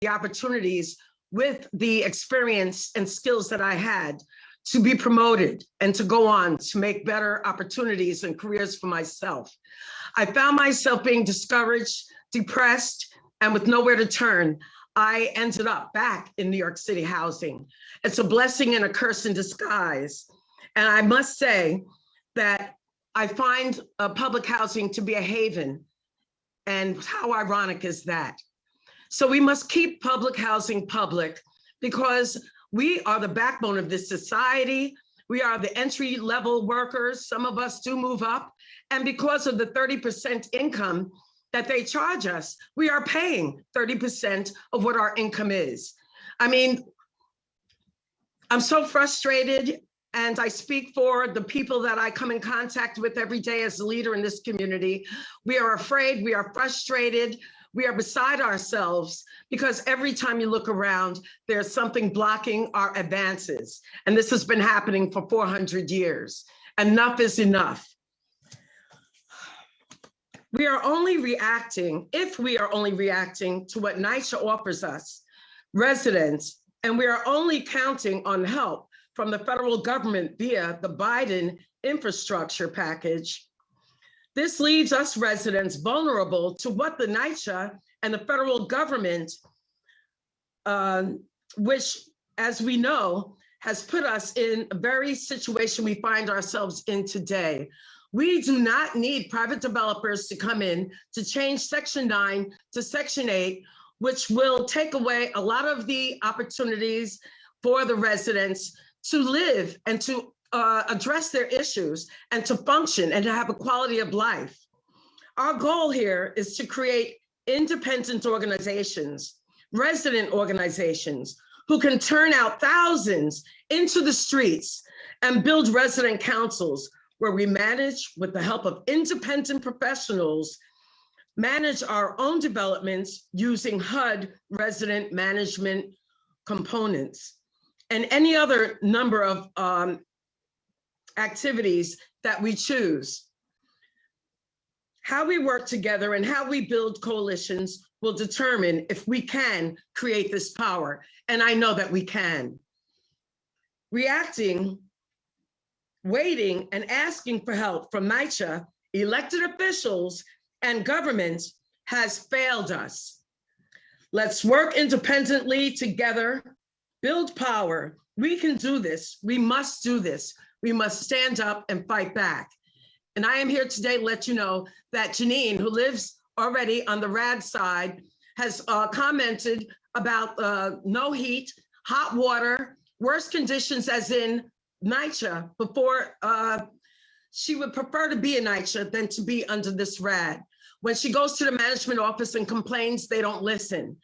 the opportunities with the experience and skills that I had to be promoted and to go on to make better opportunities and careers for myself. I found myself being discouraged, depressed, and with nowhere to turn. I ended up back in New York City housing. It's a blessing and a curse in disguise. And I must say that I find uh, public housing to be a haven. And how ironic is that? So we must keep public housing public because we are the backbone of this society. We are the entry level workers. Some of us do move up. And because of the 30% income that they charge us, we are paying 30% of what our income is. I mean, I'm so frustrated and I speak for the people that I come in contact with every day as a leader in this community. We are afraid, we are frustrated, we are beside ourselves because every time you look around, there's something blocking our advances. And this has been happening for 400 years. Enough is enough. We are only reacting, if we are only reacting to what NYCHA offers us, residents, and we are only counting on help from the federal government via the Biden infrastructure package, this leaves us residents vulnerable to what the NYCHA and the federal government, uh, which, as we know, has put us in a very situation we find ourselves in today. We do not need private developers to come in to change Section 9 to Section 8, which will take away a lot of the opportunities for the residents to live and to uh, address their issues and to function and to have a quality of life. Our goal here is to create independent organizations, resident organizations, who can turn out thousands into the streets and build resident councils where we manage with the help of independent professionals, manage our own developments using HUD resident management components and any other number of um, activities that we choose. How we work together and how we build coalitions will determine if we can create this power. And I know that we can. Reacting, waiting, and asking for help from NYCHA, elected officials, and governments has failed us. Let's work independently together build power. We can do this. We must do this. We must stand up and fight back. And I am here today to let you know that Janine, who lives already on the RAD side, has uh, commented about uh, no heat, hot water, worse conditions as in NYCHA before uh, she would prefer to be in NYCHA than to be under this RAD. When she goes to the management office and complains, they don't listen.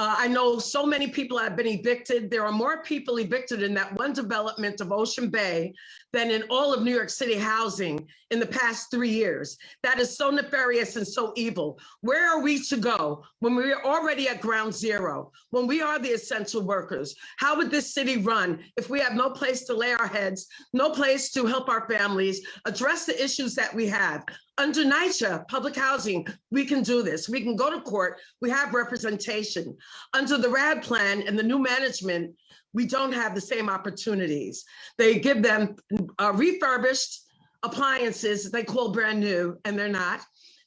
Uh, I know so many people have been evicted. There are more people evicted in that one development of Ocean Bay than in all of New York City housing in the past three years. That is so nefarious and so evil. Where are we to go when we are already at ground zero, when we are the essential workers? How would this city run if we have no place to lay our heads, no place to help our families, address the issues that we have? Under NYCHA, public housing, we can do this. We can go to court. We have representation. Under the RAD plan and the new management, we don't have the same opportunities. They give them uh, refurbished appliances they call brand new, and they're not.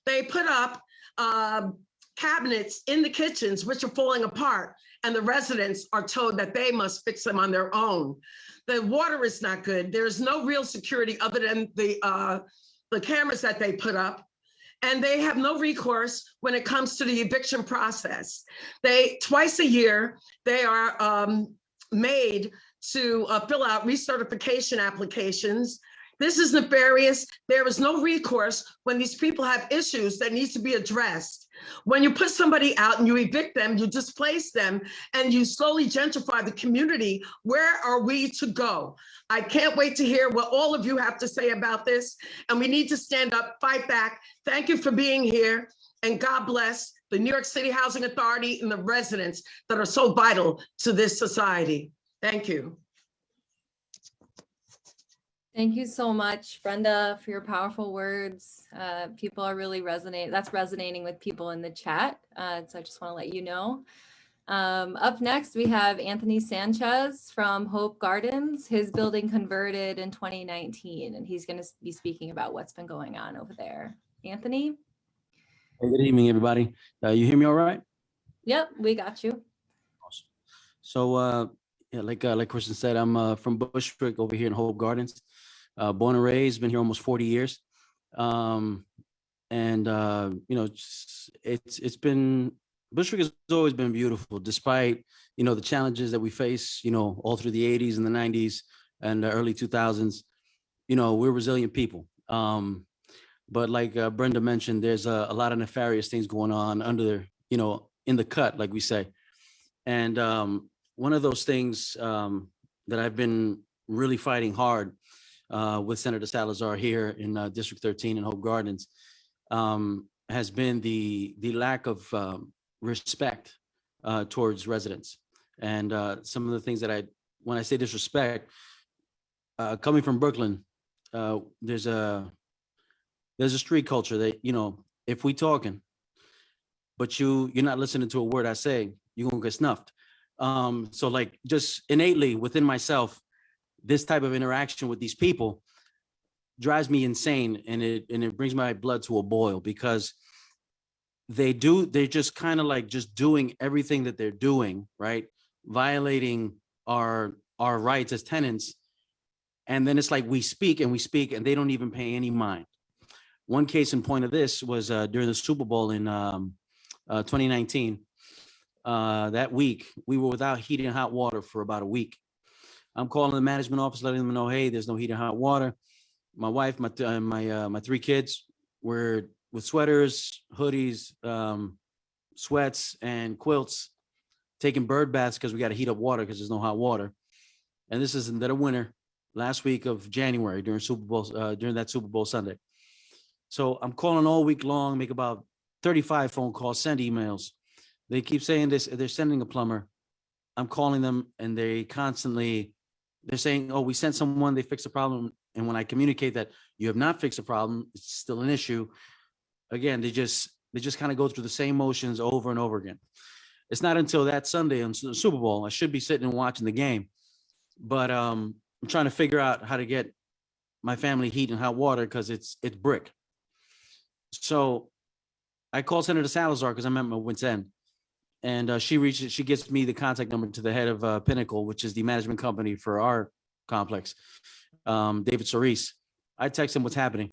They put up uh, cabinets in the kitchens, which are falling apart, and the residents are told that they must fix them on their own. The water is not good. There's no real security other than the uh, the cameras that they put up, and they have no recourse when it comes to the eviction process. They, twice a year, they are um, made to uh, fill out recertification applications. This is nefarious. There is no recourse when these people have issues that needs to be addressed. When you put somebody out and you evict them, you displace them, and you slowly gentrify the community, where are we to go? I can't wait to hear what all of you have to say about this. And we need to stand up, fight back. Thank you for being here. And God bless the New York City Housing Authority and the residents that are so vital to this society. Thank you. Thank you so much, Brenda, for your powerful words. Uh, people are really resonating. That's resonating with people in the chat. Uh, so I just want to let you know. Um, up next, we have Anthony Sanchez from Hope Gardens. His building converted in 2019, and he's going to be speaking about what's been going on over there. Anthony? Hey, Good evening, everybody. Uh, you hear me all right? Yep, we got you. Awesome. So, uh, yeah, like, uh, like Kristen said, I'm, uh, from Bushwick over here in Hope Gardens. Uh, born and raised, been here almost forty years. Um, and, uh, you know, it's, it's, been, Bushwick has always been beautiful despite, you know, the challenges that we face, you know, all through the eighties and the nineties and the early two thousands. You know, we're resilient people. Um, but like uh, Brenda mentioned, there's a, a lot of nefarious things going on under, you know, in the cut, like we say. And um, one of those things um, that I've been really fighting hard uh, with Senator Salazar here in uh, District 13 in Hope Gardens um, has been the the lack of um, respect uh, towards residents. And uh, some of the things that I, when I say disrespect, uh, coming from Brooklyn, uh, there's a there's a street culture that you know if we talking, but you you're not listening to a word I say, you're gonna get snuffed. Um, so like just innately within myself, this type of interaction with these people drives me insane and it and it brings my blood to a boil because they do they're just kind of like just doing everything that they're doing right? Violating our our rights as tenants. And then it's like we speak and we speak and they don't even pay any mind. One case in point of this was uh during the super bowl in um uh 2019 uh that week we were without heat and hot water for about a week i'm calling the management office letting them know hey there's no heat and hot water. My wife my uh, my uh, my three kids were with sweaters hoodies um sweats and quilts taking bird baths because we got to heat up water because there's no hot water. And this is in the winter last week of january during super bowl uh, during that super bowl sunday. So i'm calling all week long make about 35 phone calls send emails. They keep saying this they're sending a plumber. I'm calling them and they constantly they're saying oh we sent someone they fixed the problem and when i communicate that you have not fixed the problem it's still an issue again they just they just kind of go through the same motions over and over again. It's not until that sunday on the super bowl i should be sitting and watching the game but um i'm trying to figure out how to get my family heat and hot water because it's it's brick. So i called senator salazar because i'm at my wit's end and uh, she reaches she gets me the contact number to the head of uh, pinnacle which is the management company for our complex um, david Solis. i text him what's happening.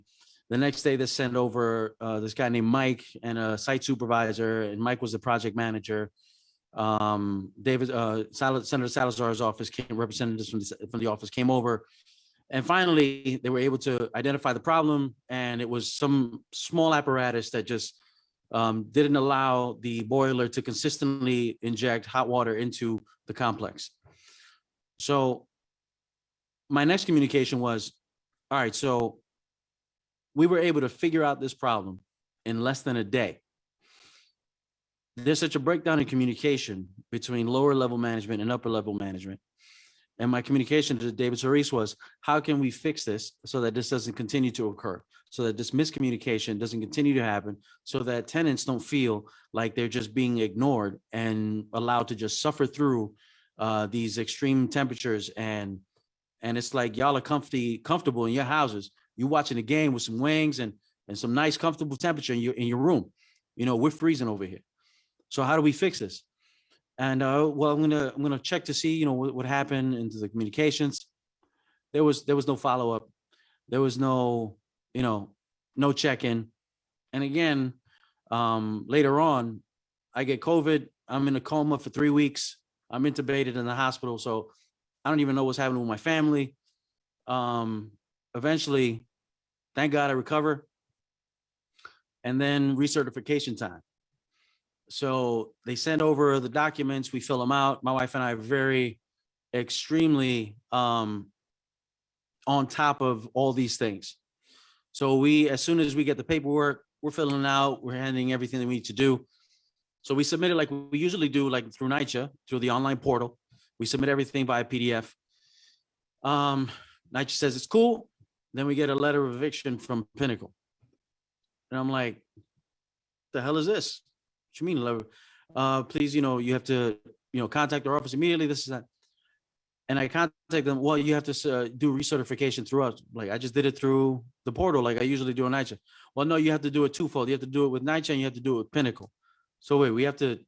The next day they send over uh, this guy named mike and a site supervisor and mike was the project manager. Um, david uh, Sal- senator salazar's office came representatives from the, from the office came over. And finally they were able to identify the problem and it was some small apparatus that just um, didn't allow the boiler to consistently inject hot water into the complex. So my next communication was, all right, so we were able to figure out this problem in less than a day. There's such a breakdown in communication between lower level management and upper level management. And my communication to David Solis was, how can we fix this so that this doesn't continue to occur? So that this miscommunication doesn't continue to happen, so that tenants don't feel like they're just being ignored and allowed to just suffer through uh, these extreme temperatures and and it's like y'all are comfy, comfortable in your houses. You're watching the game with some wings and and some nice comfortable temperature in your in your room. You know, we're freezing over here. So how do we fix this? And uh, well, I'm gonna I'm gonna check to see you know what, what happened into the communications. There was there was no follow up. There was no you know no check in. And again, um, later on, I get COVID. I'm in a coma for three weeks. I'm intubated in the hospital, so I don't even know what's happening with my family. Um, eventually, thank God I recover. And then recertification time. So they send over the documents, we fill them out. My wife and I are very extremely um on top of all these things. So we, as soon as we get the paperwork, we're filling out, we're handing everything that we need to do. So we submit it like we usually do, like through NYCHA, through the online portal. We submit everything via PDF. Um, NYCHA says it's cool. Then we get a letter of eviction from Pinnacle. And I'm like, the hell is this? You mean, letter? uh, please, you know, you have to, you know, contact our office immediately, this is that. And I contact them, well, you have to uh, do recertification through us. Like, I just did it through the portal, like I usually do on NYCHA. Well, no, you have to do it twofold. You have to do it with NYCHA and you have to do it with Pinnacle. So wait, we have to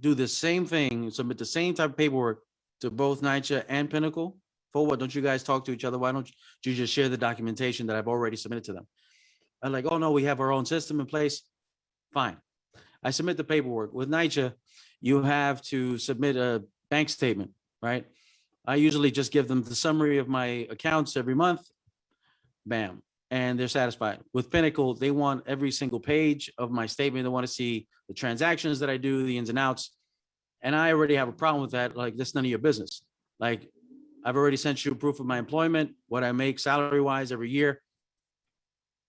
do the same thing, submit the same type of paperwork to both NYCHA and Pinnacle? For what? Don't you guys talk to each other? Why don't you just share the documentation that I've already submitted to them? I'm like, oh, no, we have our own system in place. Fine. I submit the paperwork. With NYCHA, you have to submit a bank statement, right? I usually just give them the summary of my accounts every month. Bam, and they're satisfied. With Pinnacle, they want every single page of my statement. They want to see the transactions that I do, the ins and outs. And I already have a problem with that. Like, that's none of your business. Like, I've already sent you proof of my employment, what I make salary wise every year.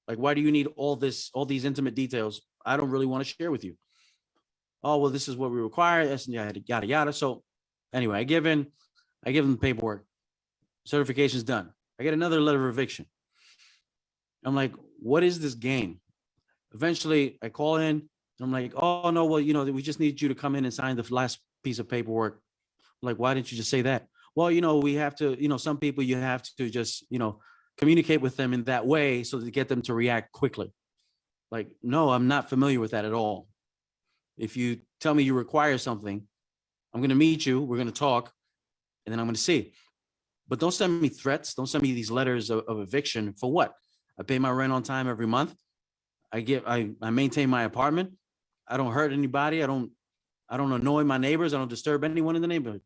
Like, why do you need all this, all these intimate details? I don't really want to share with you. Oh, well, this is what we require, and yada, yada, yada. So anyway, I give in, I give them the paperwork. Certification's done. I get another letter of eviction. I'm like, what is this game? Eventually I call in, I'm like, oh, no, well, you know, we just need you to come in and sign the last piece of paperwork. I'm Like, why didn't you just say that? Well, you know, we have to, you know, some people you have to just, you know, communicate with them in that way so to get them to react quickly. Like, no, I'm not familiar with that at all. If you tell me you require something, I'm gonna meet you, we're gonna talk, and then I'm gonna see. But don't send me threats, don't send me these letters of, of eviction for what? I pay my rent on time every month. I get, I, I maintain my apartment. I don't hurt anybody. I don't, I don't annoy my neighbors. I don't disturb anyone in the neighborhood.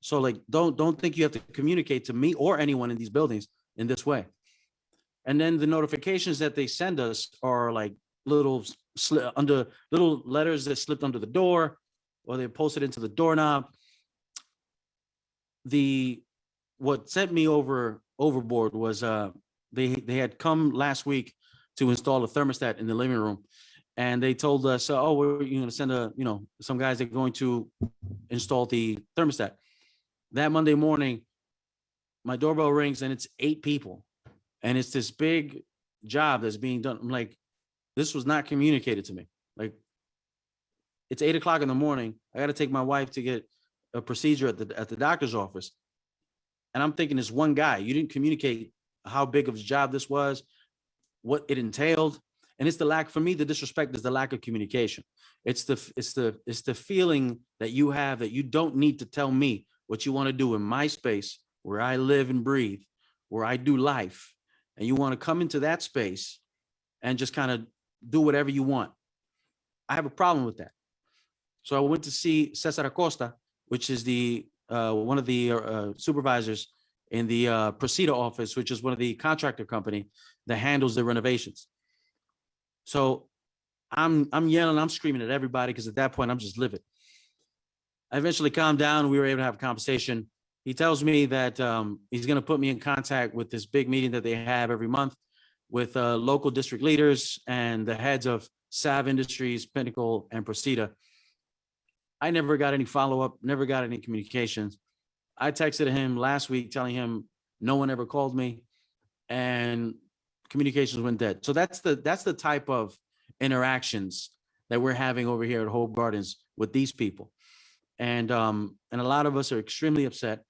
So like, don't, don't think you have to communicate to me or anyone in these buildings in this way. And then the notifications that they send us are like little under little letters that slipped under the door or they posted into the doorknob. The, what sent me over overboard was uh, they, they had come last week to install a thermostat in the living room. And they told us, oh, we're, you're gonna send a, you know, some guys are going to install the thermostat. That Monday morning, my doorbell rings and it's eight people. And it's this big job that's being done. I'm like, this was not communicated to me. Like, it's eight o'clock in the morning. I gotta take my wife to get a procedure at the, at the doctor's office. And I'm thinking it's one guy. You didn't communicate how big of a job this was, what it entailed. And it's the lack, for me, the disrespect is the lack of communication. It's the, it's the, it's the feeling that you have that you don't need to tell me what you want to do in my space where I live and breathe, where I do life. And you want to come into that space and just kind of do whatever you want. I have a problem with that. So I went to see Cesar Acosta, which is the, uh, one of the uh, supervisors in the uh, Precita office, which is one of the contractor company that handles the renovations. So I'm, I'm yelling, I'm screaming at everybody because at that point I'm just livid. I eventually calmed down. We were able to have a conversation. He tells me that um, he's going to put me in contact with this big meeting that they have every month with uh, local district leaders and the heads of Sav Industries, Pinnacle, and Precita. I never got any follow-up, never got any communications. I texted him last week telling him no one ever called me and communications went dead. So that's the that's the type of interactions that we're having over here at Hope Gardens with these people. And um and a lot of us are extremely upset.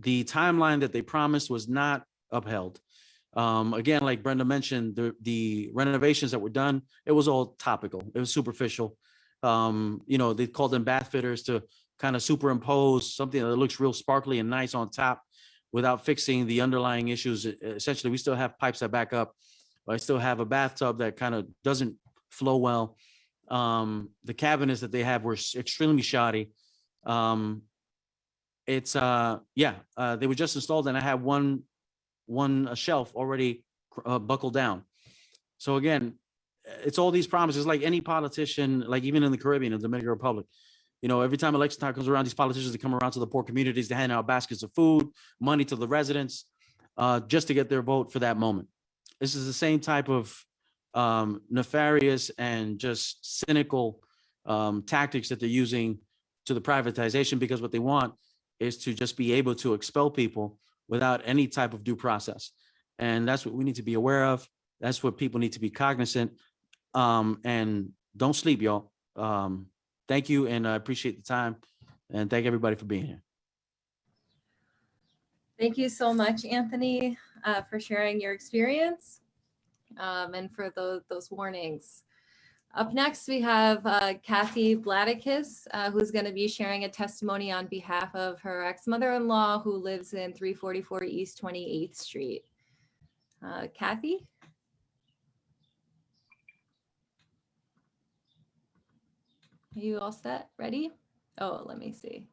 The timeline that they promised was not upheld. Um again, like Brenda mentioned, the the renovations that were done, it was all topical. It was superficial. Um, you know, they called them bath fitters to kind of superimpose something that looks real sparkly and nice on top without fixing the underlying issues. Essentially, we still have pipes that back up. I still have a bathtub that kind of doesn't flow well. Um, the cabinets that they have were extremely shoddy. Um, it's uh, yeah, uh, they were just installed and I have one, one uh, shelf already uh, buckled down. So again, it's all these promises, like any politician, like even in the Caribbean, the Dominican Republic. You know, every time election time comes around, these politicians, they come around to the poor communities, to hand out baskets of food, money to the residents, uh, just to get their vote for that moment. This is the same type of um, nefarious and just cynical um, tactics that they're using to the privatization because what they want is to just be able to expel people without any type of due process. And that's what we need to be aware of. That's what people need to be cognizant. Um, and don't sleep, y'all. Um, thank you and I appreciate the time and thank everybody for being here. Thank you so much, Anthony, uh, for sharing your experience um, and for those, those warnings. Up next, we have uh, Kathy Bladikis, uh, who's going to be sharing a testimony on behalf of her ex-mother-in-law who lives in 344 East 28th Street. Uh, Kathy? Are you all set? Ready? Oh, let me see.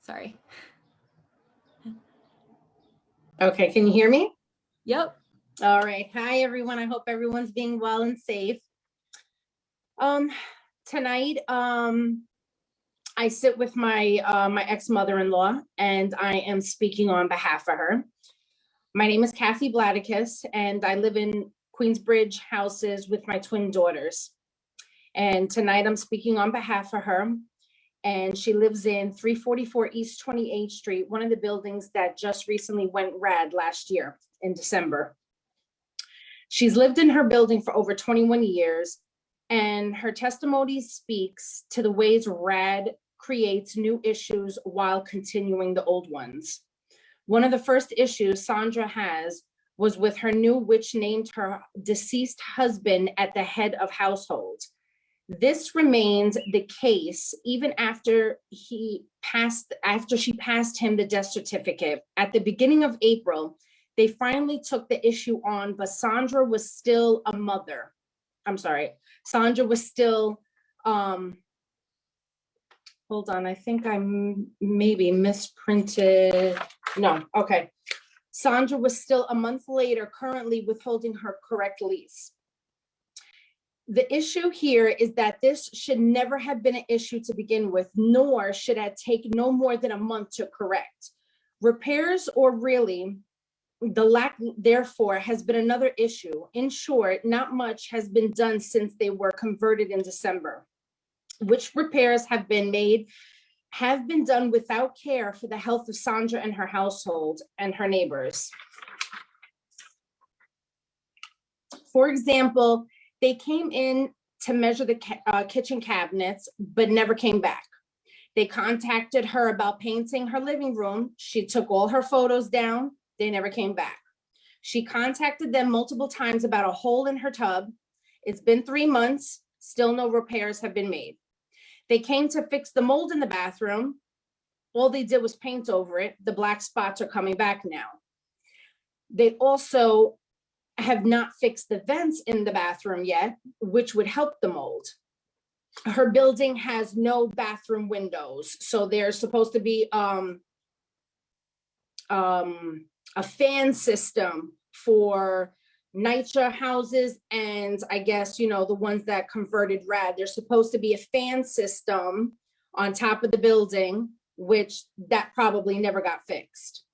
Sorry. Okay, can you hear me? Yep. All right. Hi, everyone. I hope everyone's being well and safe. Um, tonight, um, I sit with my, uh, my ex-mother-in-law and I am speaking on behalf of her. My name is Kathy Bladikis and I live in Queensbridge houses with my twin daughters. And tonight I'm speaking on behalf of her. And she lives in 344 East 28th Street, one of the buildings that just recently went RAD last year in December. She's lived in her building for over 21 years and her testimony speaks to the ways RAD creates new issues while continuing the old ones. One of the first issues Sandra has was with her new witch named her deceased husband at the head of household. This remains the case even after he passed, after she passed him the death certificate. At the beginning of April, they finally took the issue on, but Sandra was still a mother. I'm sorry, Sandra was still, um, hold on, I think I'm maybe misprinted. No, okay. Sandra was still a month later currently withholding her correct lease. The issue here is that this should never have been an issue to begin with, nor should it take no more than a month to correct. Repairs or really, the lack therefore has been another issue. In short, not much has been done since they were converted in December. Which repairs have been made have been done without care for the health of Sandra and her household and her neighbors. For example, they came in to measure the uh, kitchen cabinets, but never came back. They contacted her about painting her living room. She took all her photos down. They never came back. She contacted them multiple times about a hole in her tub. It's been three months, still no repairs have been made. They came to fix the mold in the bathroom. All they did was paint over it. The black spots are coming back now. They also have not fixed the vents in the bathroom yet, which would help the mold. Her building has no bathroom windows, so there's supposed to be um um a fan system for NYCHA houses and I guess, you know, the ones that converted RAD, there's supposed to be a fan system on top of the building, which that probably never got fixed.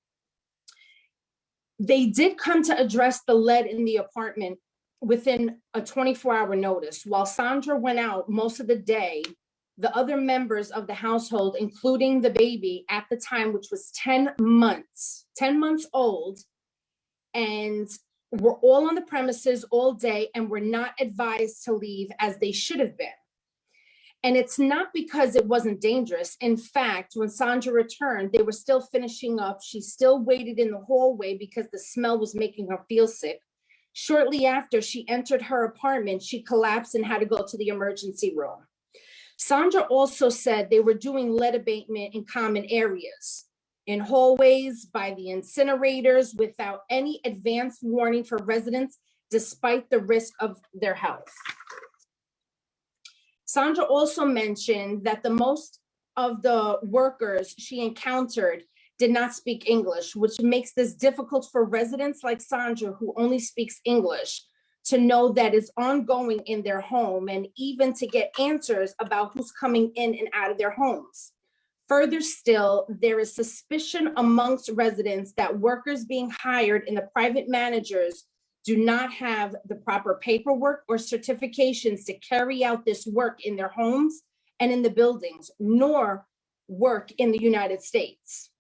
They did come to address the lead in the apartment within a 24 hour notice. While Sandra went out most of the day, the other members of the household, including the baby at the time, which was 10 months, 10 months old, and were all on the premises all day and were not advised to leave as they should have been. And it's not because it wasn't dangerous. In fact, when Sandra returned, they were still finishing up. She still waited in the hallway because the smell was making her feel sick. Shortly after she entered her apartment, she collapsed and had to go to the emergency room. Sandra also said they were doing lead abatement in common areas, in hallways, by the incinerators, without any advance warning for residents, despite the risk of their health. Sandra also mentioned that the most of the workers she encountered did not speak English, which makes this difficult for residents like Sandra, who only speaks English, to know that it's ongoing in their home and even to get answers about who's coming in and out of their homes. Further still, there is suspicion amongst residents that workers being hired in the private managers do not have the proper paperwork or certifications to carry out this work in their homes and in the buildings, nor work in the United States.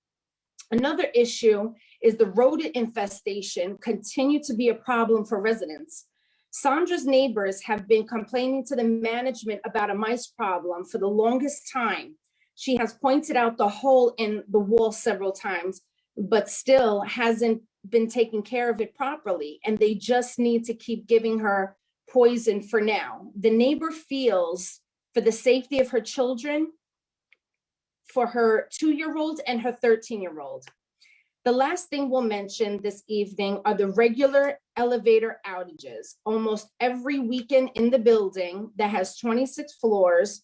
Another issue is the rodent infestation continue to be a problem for residents. Sandra's neighbors have been complaining to the management about a mice problem for the longest time. She has pointed out the hole in the wall several times, but still hasn't been taking care of it properly. And they just need to keep giving her poison for now. The neighbor feels for the safety of her children, for her two-year-old and her 13-year-old. The last thing we'll mention this evening are the regular elevator outages. Almost every weekend in the building that has 26 floors,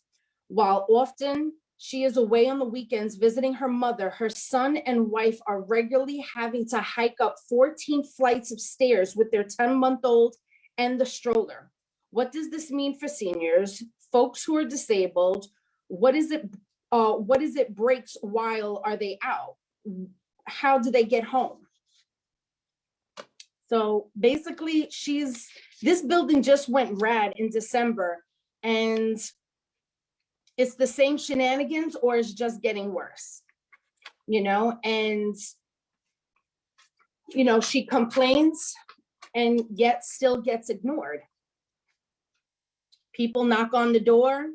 while often she is away on the weekends visiting her mother, her son and wife are regularly having to hike up 14 flights of stairs with their 10-month-old and the stroller. What does this mean for seniors, folks who are disabled? What is it, uh, what is it breaks while are they out? How do they get home? So basically she's, this building just went RAD in December and it's the same shenanigans or it's just getting worse, you know, and you know, she complains and yet still gets ignored. People knock on the door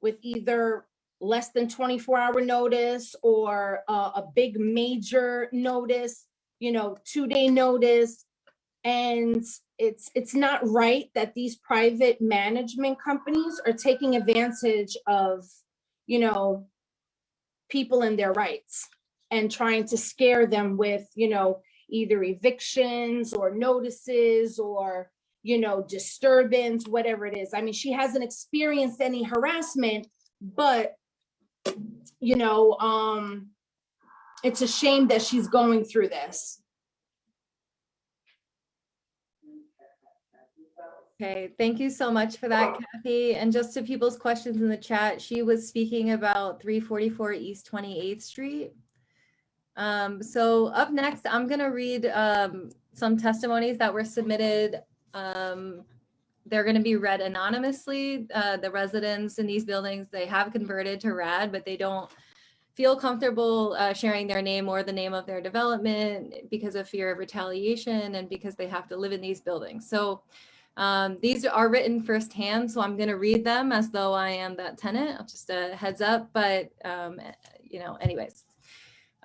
with either less than 24 hour notice or uh, a big major notice, you know, two day notice. And it's it's not right that these private management companies are taking advantage of, you know, people and their rights and trying to scare them with, you know, either evictions or notices or, you know, disturbance, whatever it is. I mean, she hasn't experienced any harassment, but, you know, um, it's a shame that she's going through this. Okay, thank you so much for that, Kathy. And just to people's questions in the chat, she was speaking about 344 East 28th Street. Um, so up next, I'm gonna read um, some testimonies that were submitted. Um, they're gonna be read anonymously. Uh, the residents in these buildings, they have converted to RAD, but they don't feel comfortable uh, sharing their name or the name of their development because of fear of retaliation and because they have to live in these buildings. So um, these are written firsthand, so I'm going to read them as though I am that tenant. Just a heads up, but um, you know, anyways.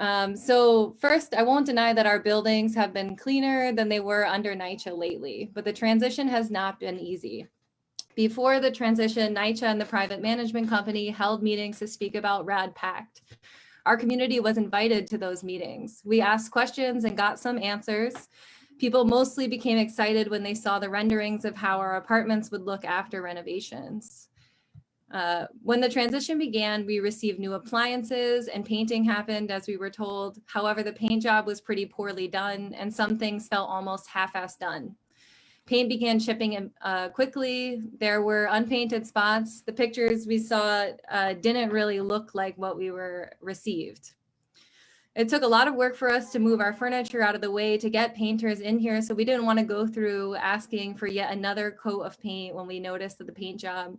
Um, so first, I won't deny that our buildings have been cleaner than they were under NYCHA lately, but the transition has not been easy. Before the transition, NYCHA and the private management company held meetings to speak about RAD Pact. Our community was invited to those meetings. We asked questions and got some answers. People mostly became excited when they saw the renderings of how our apartments would look after renovations. Uh, when the transition began, we received new appliances and painting happened as we were told. However, the paint job was pretty poorly done and some things felt almost half-assed done. Paint began shipping uh, quickly. There were unpainted spots. The pictures we saw uh, didn't really look like what we were received. It took a lot of work for us to move our furniture out of the way to get painters in here. So we didn't want to go through asking for yet another coat of paint when we noticed that the paint job,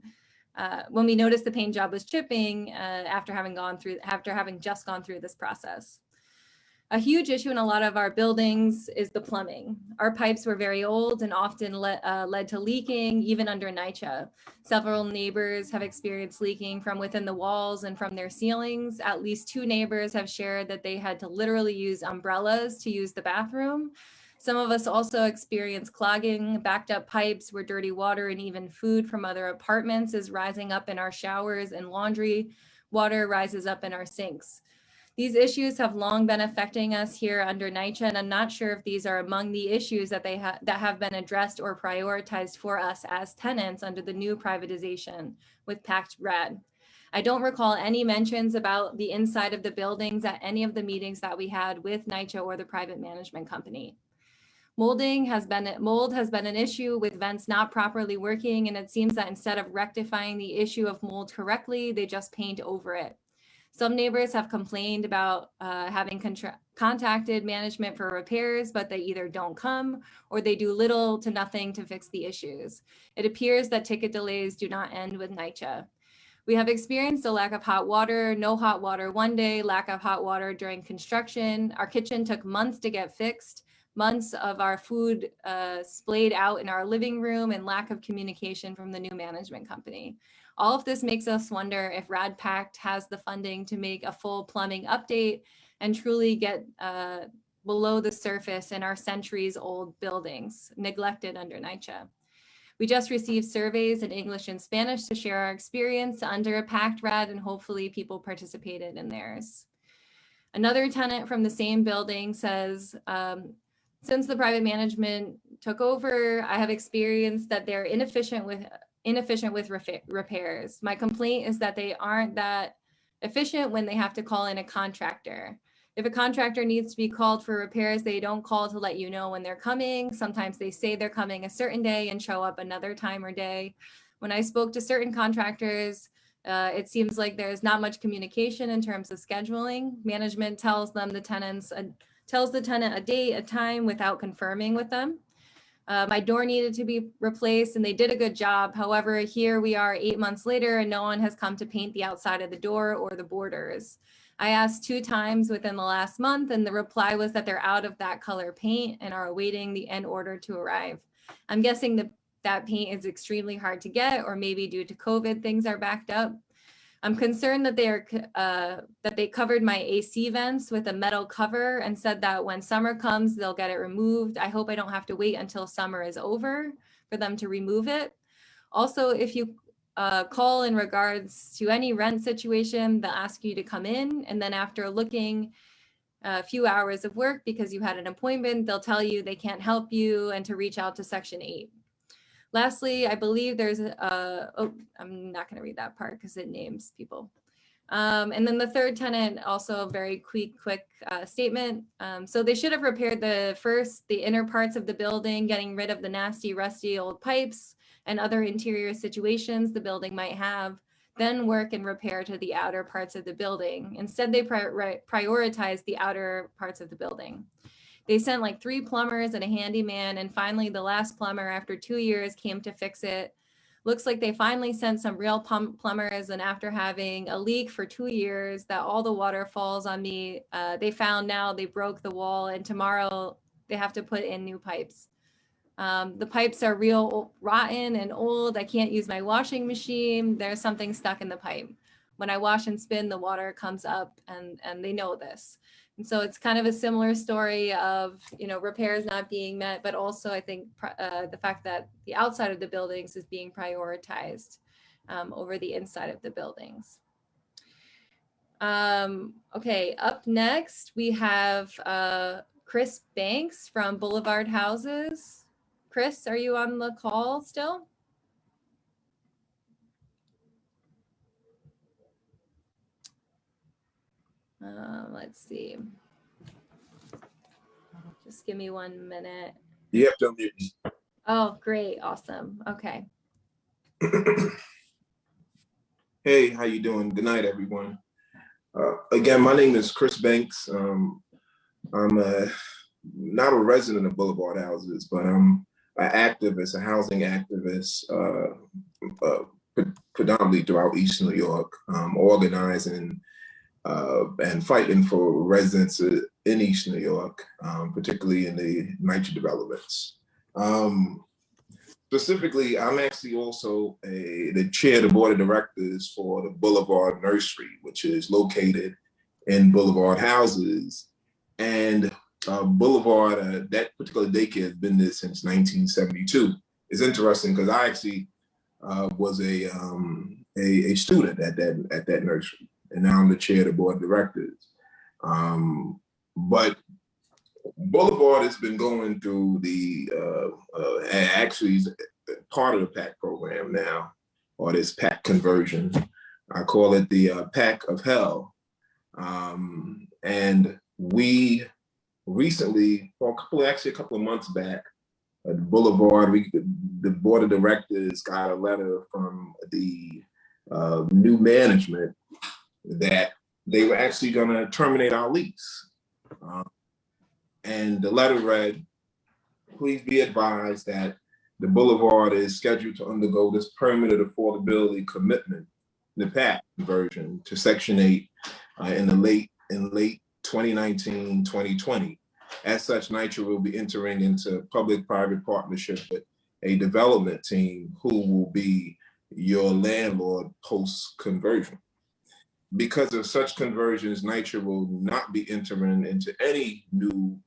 uh, when we noticed the paint job was chipping uh, after having gone through, after having just gone through this process. A huge issue in a lot of our buildings is the plumbing. Our pipes were very old and often le uh, led to leaking, even under NYCHA. Several neighbors have experienced leaking from within the walls and from their ceilings. At least two neighbors have shared that they had to literally use umbrellas to use the bathroom. Some of us also experience clogging, backed up pipes where dirty water and even food from other apartments is rising up in our showers and laundry. Water rises up in our sinks. These issues have long been affecting us here under NYCHA, and I'm not sure if these are among the issues that they ha that have been addressed or prioritized for us as tenants under the new privatization with Pact RAD. I don't recall any mentions about the inside of the buildings at any of the meetings that we had with NYCHA or the private management company. Molding has been, mold has been an issue with vents not properly working, and it seems that instead of rectifying the issue of mold correctly, they just paint over it. Some neighbors have complained about uh, having contacted management for repairs, but they either don't come or they do little to nothing to fix the issues. It appears that ticket delays do not end with NYCHA. We have experienced a lack of hot water, no hot water one day, lack of hot water during construction. Our kitchen took months to get fixed. Months of our food uh, splayed out in our living room and lack of communication from the new management company. All of this makes us wonder if RAD Pact has the funding to make a full plumbing update and truly get uh, below the surface in our centuries old buildings neglected under NYCHA. We just received surveys in English and Spanish to share our experience under a pact RAD and hopefully people participated in theirs. Another tenant from the same building says, um, since the private management took over, I have experienced that they're inefficient with inefficient with repairs. My complaint is that they aren't that efficient when they have to call in a contractor. If a contractor needs to be called for repairs, they don't call to let you know when they're coming. Sometimes they say they're coming a certain day and show up another time or day. When I spoke to certain contractors, uh, it seems like there's not much communication in terms of scheduling. Management tells them the tenants, uh, tells the tenant a date, a time without confirming with them. Uh, my door needed to be replaced and they did a good job. However, here we are eight months later and no one has come to paint the outside of the door or the borders. I asked two times within the last month and the reply was that they're out of that color paint and are awaiting the end order to arrive. I'm guessing that that paint is extremely hard to get or maybe due to COVID, things are backed up. I'm concerned that they are uh, that they covered my AC vents with a metal cover and said that when summer comes, they'll get it removed. I hope I don't have to wait until summer is over for them to remove it. Also, if you uh, call in regards to any rent situation, they'll ask you to come in. And then after looking a few hours of work because you had an appointment, they'll tell you they can't help you and to reach out to section eight. Lastly, I believe there's a, oh, I'm not gonna read that part because it names people. Um, and then the third tenant, also a very quick, quick uh, statement. Um, so they should have repaired the first, the inner parts of the building, getting rid of the nasty, rusty old pipes and other interior situations the building might have, then work and repair to the outer parts of the building. Instead, they pri prioritize the outer parts of the building. They sent like three plumbers and a handyman, and finally the last plumber after two years came to fix it. Looks like they finally sent some real plumbers and after having a leak for two years that all the water falls on me, uh, they found now they broke the wall and tomorrow they have to put in new pipes. Um, the pipes are real rotten and old. I can't use my washing machine. There's something stuck in the pipe. When I wash and spin, the water comes up and, and they know this. So it's kind of a similar story of, you know, repairs not being met, but also I think uh, the fact that the outside of the buildings is being prioritized um, over the inside of the buildings. Um, okay, up next we have uh, Chris Banks from Boulevard Houses. Chris, are you on the call still? Uh, let's see. Just give me one minute. You have to unmute. Oh, great. Awesome. Okay. Hey, how you doing? Good night, everyone. Uh, again, my name is Chris Banks. Um, I'm a, not a resident of Boulevard Houses, but I'm an activist, a housing activist, uh, uh, predominantly throughout East New York, um, organizing uh, and fighting for residents in East New York, um, particularly in the NYCHA developments. Um, specifically, I'm actually also a, the chair of the board of directors for the Boulevard Nursery, which is located in Boulevard Houses. And uh, Boulevard, uh, that particular daycare has been there since 1972. It's interesting because I actually uh, was a, um, a, a student at that at that nursery and now I'm the chair of the board of directors. Um, but Boulevard has been going through the, uh, uh, actually part of the PACT program now, or this PACT conversion. I call it the uh, PACT of Hell. Um, and we recently, well, a couple, actually a couple of months back, at Boulevard, we, the board of directors got a letter from the uh, new management that they were actually going to terminate our lease. Um, and the letter read, please be advised that the boulevard is scheduled to undergo this permanent affordability commitment, the PACT version to section eight uh, in the late in late 2019, 2020. as such, NYCHA will be entering into public-private partnership with a development team who will be your landlord post-conversion. Because of such conversions, NYCHA will not be entering into any new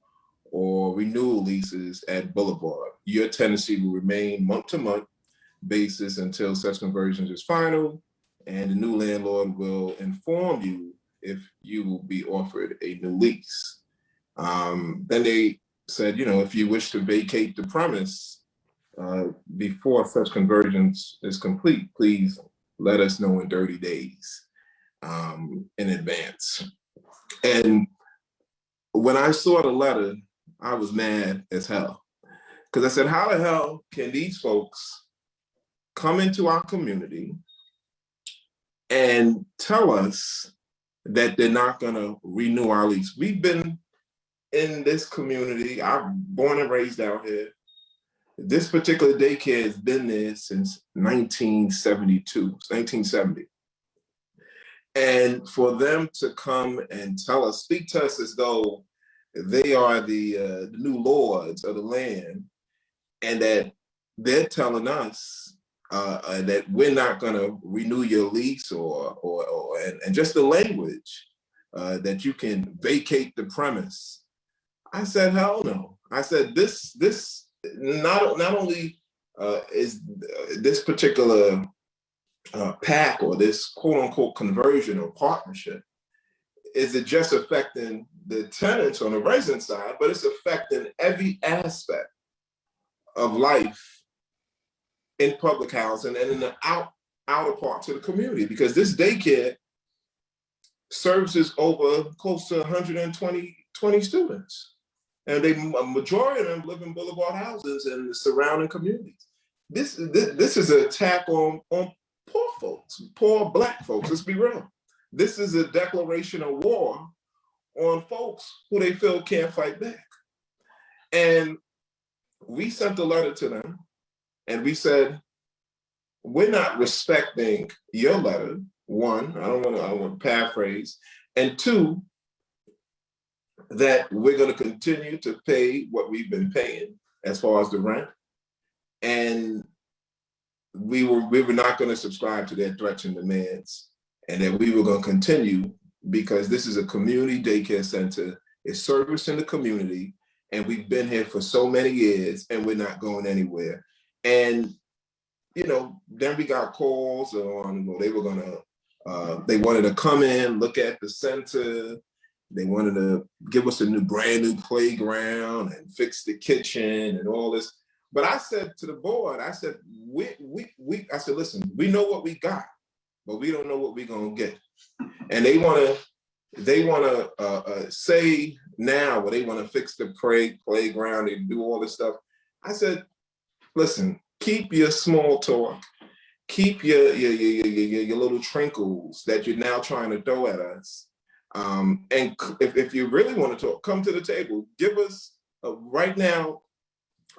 or renewal leases at Boulevard. Your tenancy will remain month-to-month basis until such conversions is final, and the new landlord will inform you if you will be offered a new lease. Um, then they said, you know, if you wish to vacate the premise uh, before such conversions is complete, please let us know in 30 days um, in advance. And when I saw the letter, I was mad as hell. Because I said, how the hell can these folks come into our community and tell us that they're not gonna renew our lease? We've been in this community, I'm born and raised out here. This particular daycare has been there since 1972, 1970. And for them to come and tell us, speak to us as though they are the, uh, the new lords of the land and that they're telling us uh, uh, that we're not going to renew your lease or, or, or and, and just the language uh, that you can vacate the premise. I said, hell no. I said, this, this not, not only uh, is this particular uh, PACT or this quote unquote conversion or partnership, is it just affecting the tenants on the resident side, but it's affecting every aspect of life in public housing and in the out, outer parts of the community because this daycare services over close to 120 20 students. And they, a majority of them live in boulevard houses and the surrounding communities. This, this, this is an attack on, on poor folks, poor black folks, let's be real. This is a declaration of war on folks who they feel can't fight back. And we sent a letter to them and we said, we're not respecting your letter. One, I don't want to, I want to paraphrase. And two, that we're going to continue to pay what we've been paying as far as the rent. And we were we were not going to subscribe to their threats and demands and that we were going to continue because this is a community daycare center. It's servicing the community and we've been here for so many years and we're not going anywhere. And, you know, then we got calls on, well, they were gonna, uh, they wanted to come in, look at the center. They wanted to give us a new brand new playground and fix the kitchen and all this. But I said to the board, I said, we, we, we, I said, listen, we know what we got, but we don't know what we're gonna get. And they wanna, they wanna uh, uh, say now, where they wanna fix the play, playground, they do all this stuff. I said, listen, keep your small talk, keep your, your, your, your, your little trinkles that you're now trying to throw at us. Um, and if, if you really want to talk, come to the table, give us, uh, right now,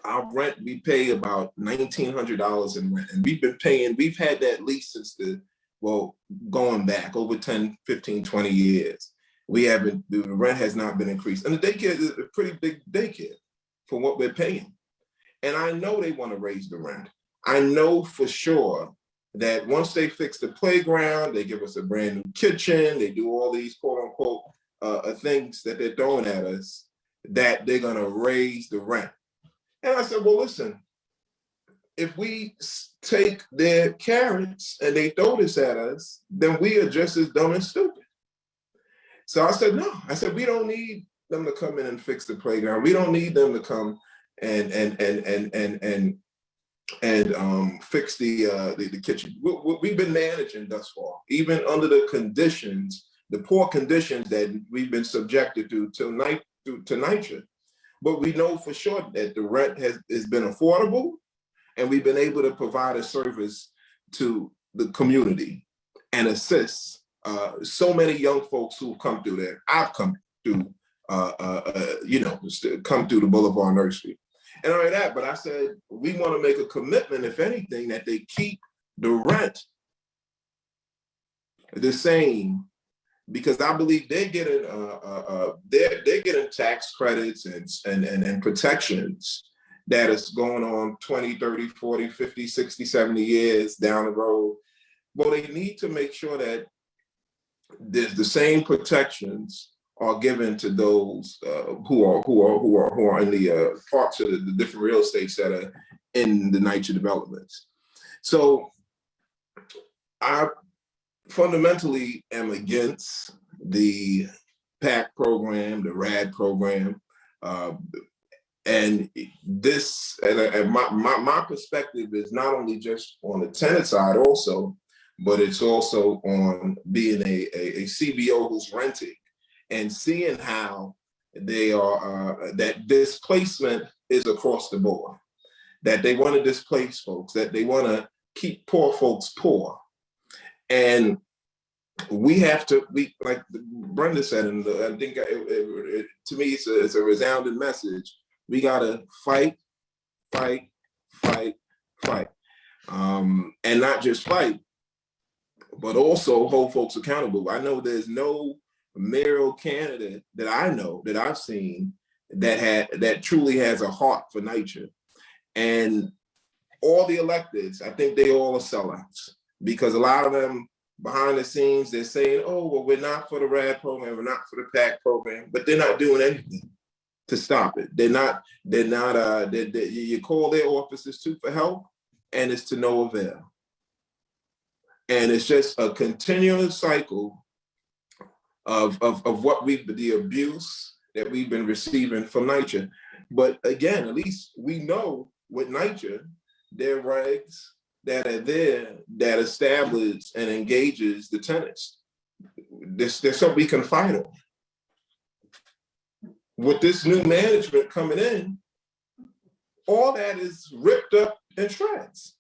our rent, we pay about $1,900 in rent. And we've been paying, we've had that lease since the, well, going back over 10, 15, 20 years. We haven't, the rent has not been increased. And the daycare is a pretty big daycare for what we're paying. And I know they want to raise the rent. I know for sure that once they fix the playground, they give us a brand new kitchen, they do all these quote unquote uh, things that they're throwing at us, that they're gonna raise the rent. And I said, well, listen, if we take their carrots and they throw this at us, then we are just as dumb and stupid. So I said, no, I said, we don't need them to come in and fix the playground. We don't need them to come and and and and and and and um, fix the, uh, the the kitchen. We, have been managing thus far, even under the conditions, the poor conditions that we've been subjected to tonight to, to NYCHA. But we know for sure that the rent has, has been affordable and we've been able to provide a service to the community and assist uh, so many young folks who've come through there. I've come through, uh, uh, uh you know, come through the Boulevard Nursery and all that. But I said, we want to make a commitment, if anything, that they keep the rent the same because I believe they're getting they're they're getting tax credits and, and and and protections that is going on 20, 30, 40, 50, 60, 70 years down the road. Well, they need to make sure that the, the same protections are given to those uh, who are who are who are who are in the uh, parts of the, the different real estates that are in the NYCHA developments. So I fundamentally am against the PACT program, the RAD program. Uh, and this, and, and my, my, my perspective is not only just on the tenant side also, but it's also on being a, a, a CBO who's renting and seeing how they are, uh, that displacement is across the board, that they want to displace folks, that they want to keep poor folks poor. And we have to, we like Brenda said, and I think it, it, it, to me it's a, it's a resounding message. We gotta fight, fight, fight, fight, um, and not just fight, but also hold folks accountable. I know there's no mayoral candidate that I know that I've seen that had that truly has a heart for NYCHA. and all the electeds, I think they all are sellouts because a lot of them behind the scenes, they're saying, oh, well, we're not for the RAD program, we're not for the PACT program, but they're not doing anything to stop it. They're not, they're not, uh, they they you call their offices too for help and it's to no avail. And it's just a continuous cycle of, of, of what we've, the abuse that we've been receiving from NYCHA. But again, at least we know with NYCHA, their regs, that are there that establish and engages the tenants. There's, there's something we can fight on. With this new management coming in, all that is ripped up in shreds.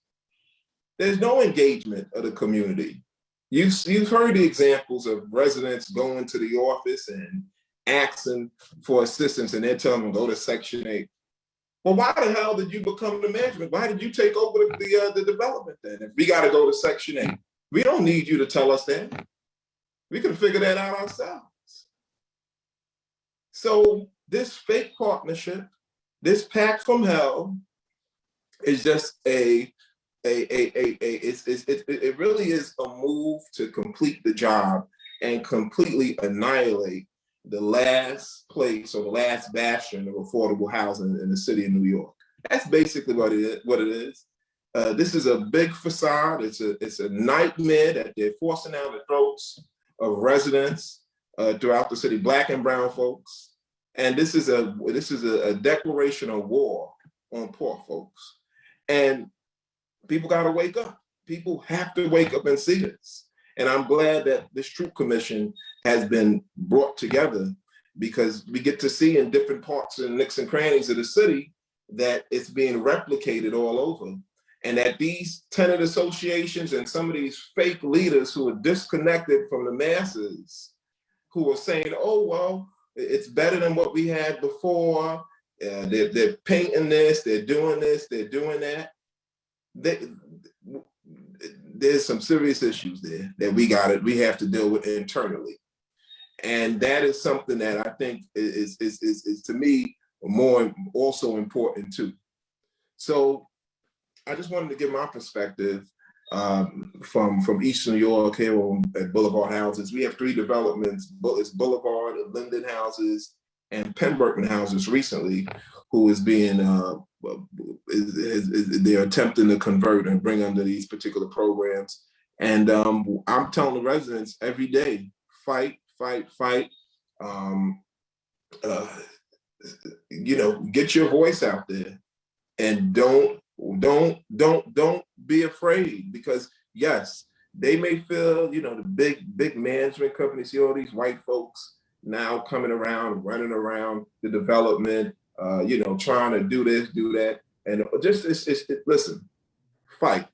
There's no engagement of the community. You've, you've heard the examples of residents going to the office and asking for assistance and they're telling them go to section eight. Well, why the hell did you become the management? Why did you take over the, the, uh, the development then? If we got to go to section eight, we don't need you to tell us that. We can figure that out ourselves. So this fake partnership, this pact from hell is just a, a, a, a, a it's, it's, it, it really is a move to complete the job and completely annihilate the last place or the last bastion of affordable housing in the city of New York. That's basically what it is. What it is. Uh, this is a big facade. It's a it's a nightmare that they're forcing down the throats of residents uh, throughout the city, black and brown folks. And this is a this is a, a declaration of war on poor folks. And people got to wake up. People have to wake up and see this. And I'm glad that this troop commission has been brought together because we get to see in different parts and nicks and crannies of the city that it's being replicated all over. And that these tenant associations and some of these fake leaders who are disconnected from the masses, who are saying, oh, well, it's better than what we had before. Uh, they're, they're painting this, they're doing this, they're doing that. They, there's some serious issues there that we got it, we have to deal with internally. And that is something that I think is, is, is, is to me more also important too. So I just wanted to give my perspective um, from from East New York here at Boulevard Houses. We have three developments, it's Boulevard, Linden Houses, and Pemberton Houses recently, who is being, uh, is, is, is, they're attempting to convert and bring under these particular programs. And um, I'm telling the residents every day, fight, fight, fight. Um, uh, you know, get your voice out there and don't, don't, don't, don't be afraid because yes, they may feel, you know, the big, big management companies, see all these white folks now coming around, running around the development, uh, you know, trying to do this, do that. And just, it's, it's, it, listen, fight.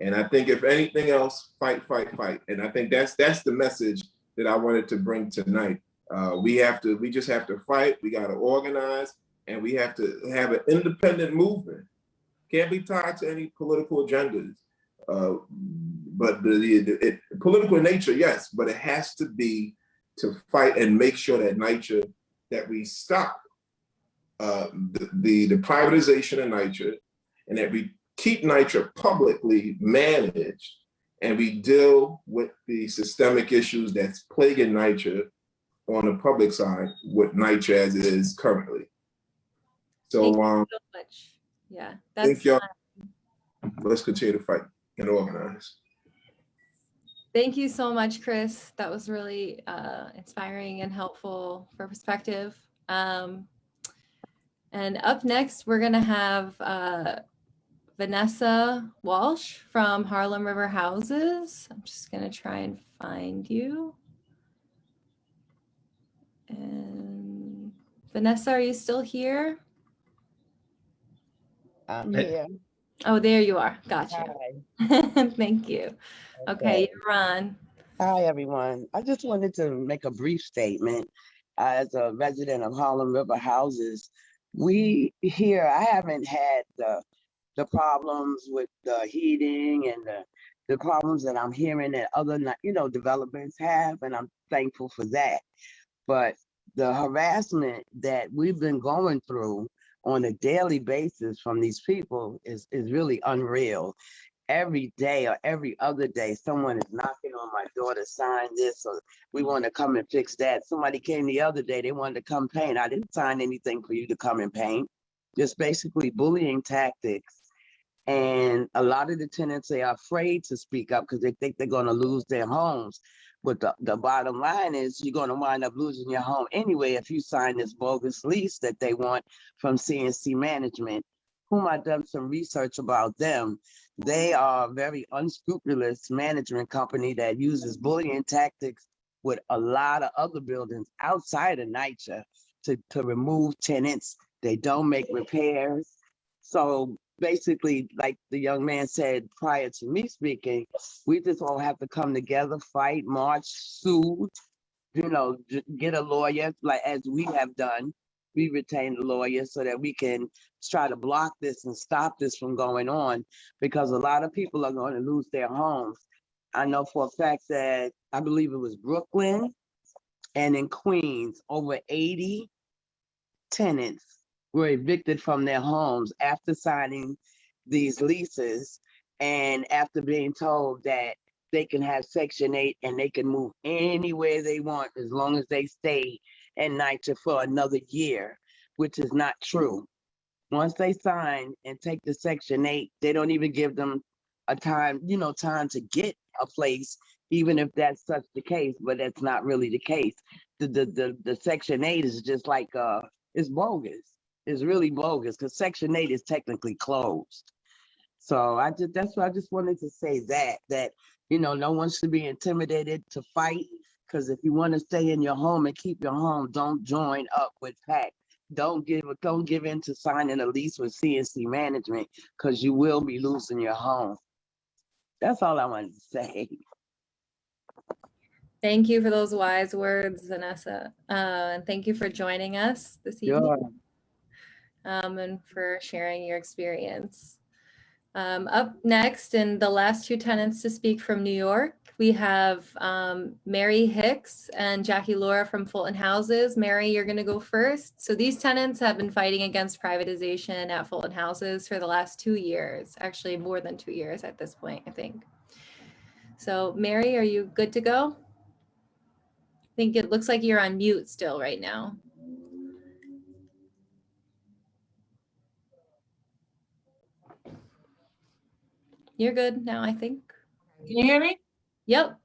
And I think if anything else, fight, fight, fight. And I think that's that's the message that I wanted to bring tonight. Uh, we have to, we just have to fight. We got to organize and we have to have an independent movement. Can't be tied to any political agendas. Uh, but the, the it, political nature, yes, but it has to be to fight and make sure that nature that we stop uh, the, the the privatization of NYCHA and that we keep NYCHA publicly managed and we deal with the systemic issues that's plaguing NYCHA on the public side with NYCHA as it is currently. Thank So um, So much. Yeah, Thank y'all. let's continue to fight and organize. thank you so much, Chris. That was really uh, inspiring and helpful for perspective. Um, and up next, we're gonna have uh, Vanessa Walsh from Harlem River Houses. I'm just gonna try and find you. And Vanessa, are you still here? I'm here. Oh, there you are. Gotcha. Hi. Thank you. Okay, you're on. Hi, everyone. I just wanted to make a brief statement. As a resident of Harlem River Houses, we here, I haven't had the, the problems with the heating and the, the problems that I'm hearing that other, you know, developments have, and I'm thankful for that. But the harassment that we've been going through on a daily basis from these people is, is really unreal. Every day or every other day, someone is knocking on my door to sign this, or we want to come and fix that. Somebody came the other day, they wanted to come paint. I didn't sign anything for you to come and paint. Just basically bullying tactics. And a lot of the tenants, they are afraid to speak up because they think they're gonna lose their homes. But the, the bottom line is you're gonna wind up losing your home anyway if you sign this bogus lease that they want from CNC Management, whom I've done some research about them. They are a very unscrupulous management company that uses bullying tactics with a lot of other buildings outside of NYCHA to, to remove tenants. They don't make repairs. So basically, like the young man said prior to me speaking, we just all have to come together, fight, march, sue, you know, get a lawyer, like as we have done. We retain a lawyer so that we can try to block this and stop this from going on because a lot of people are going to lose their homes. I know for a fact that I believe it was Brooklyn and in Queens, over 80 tenants were evicted from their homes after signing these leases and after being told that they can have section eight and they can move anywhere they want as long as they stay in NYCHA for another year, which is not true. Once they sign and take the section eight, they don't even give them a time, you know, time to get a place, even if that's such the case, but that's not really the case. The, the, the, the section eight is just like, uh, it's bogus. It's really bogus because section eight is technically closed. So I just, that's why I just wanted to say that, that, you know, no one should be intimidated to fight. Cause if you want to stay in your home and keep your home, don't join up with PACT. Don't give, don't give in to signing a lease with CNC management, cause you will be losing your home. That's all I wanted to say. Thank you for those wise words, Vanessa. Uh, and thank you for joining us this evening Sure. um, and for sharing your experience. Um, up next, and the last two tenants to speak from New York, we have um, Mary Hicks and Jackie Lara from Fulton Houses. Mary, you're going to go first. So these tenants have been fighting against privatization at Fulton Houses for the last two years, actually more than two years at this point, I think. So Mary, are you good to go? I think it looks like you're on mute still right now. You're good now, I think. Can you hear me? Yep.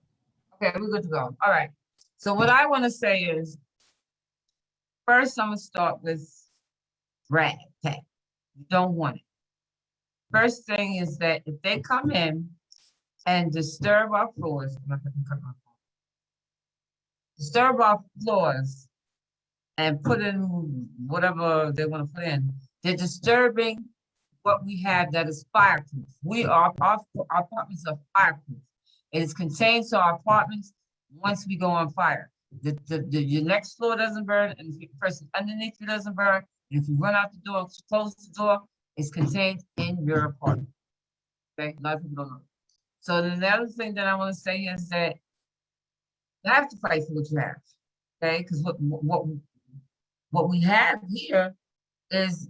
Okay, we're good to go. All right. So what I want to say is, first, I'm gonna start with rag tag. You don't want it. First thing is that if they come in and disturb our floors, I'm not gonna cut my phone. disturb our floors and put in whatever they want to put in, they're disturbing what we have that is fireproof. We are, our, our apartments are fireproof. It is contained to our apartments once we go on fire. The, the, the, your next floor doesn't burn and the person underneath you doesn't burn. And if you run out the door, close the door, it's contained in your apartment. Okay, a lot of people don't know. So the other thing that I want to say is that you have to fight for what you have. Okay, because what, what, what we have here is,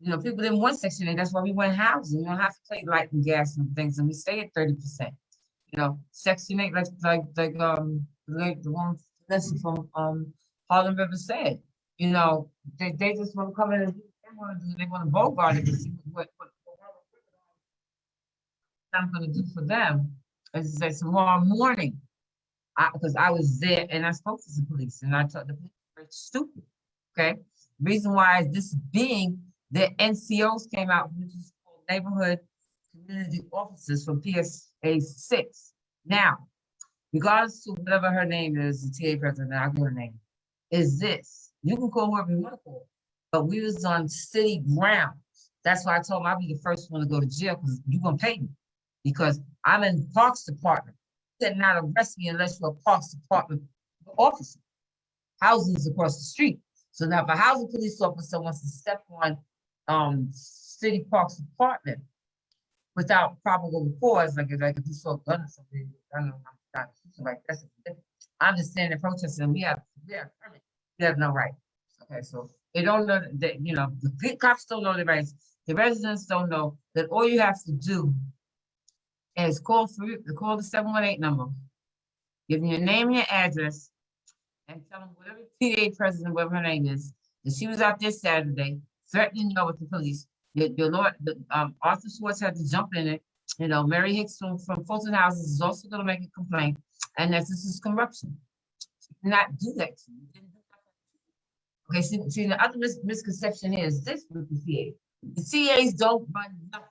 you know, people didn't want section eight, that's why we went housing, you don't have to pay light and gas and things, and we stay at thirty percent. You know, section eight, like, like, like, um, like the one, lesson from, um, Harlem River said, you know, they, they just want to come in and, they want to they want to bogart it to see what, what. what I'm gonna do for them, is that tomorrow morning, because I was there and I spoke to the police and I told the police stupid, okay? Reason why is this being, the NCOs came out, which is called Neighborhood Community Officers from PSA six. Now, regardless to whatever her name is, the TA president, I'll give her name, is this, you can call whoever you want to call, but we was on city grounds. That's why I told him I'll be the first one to go to jail, because you're gonna pay me, because I'm in Parks Department did not arrest me unless you're a Parks Department officer. Housing's across the street. So now if a housing police officer wants to step on, um, city parks department without probable cause, like, like if you saw a gun or something, I don't know, I'm not, like that's. I'm just standing protesting, we have, we have, permit. we have no right. Okay, so they don't know that, you know, the cops don't know their rights. The residents don't know that all you have to do is call through, the call the seven one eight number. Give me your name and your address. And tell them whatever PA president, whatever her name is, that she was out this Saturday threatening you with the police. Your, your Lord, the, um, Arthur Schwartz had to jump in it. You know, Mary Hicks from, from Fulton Houses is also gonna make a complaint, and that this is corruption. Not do that to you. Okay, see, see, the other mis- misconception is this with the CA. The CAs don't run nothing.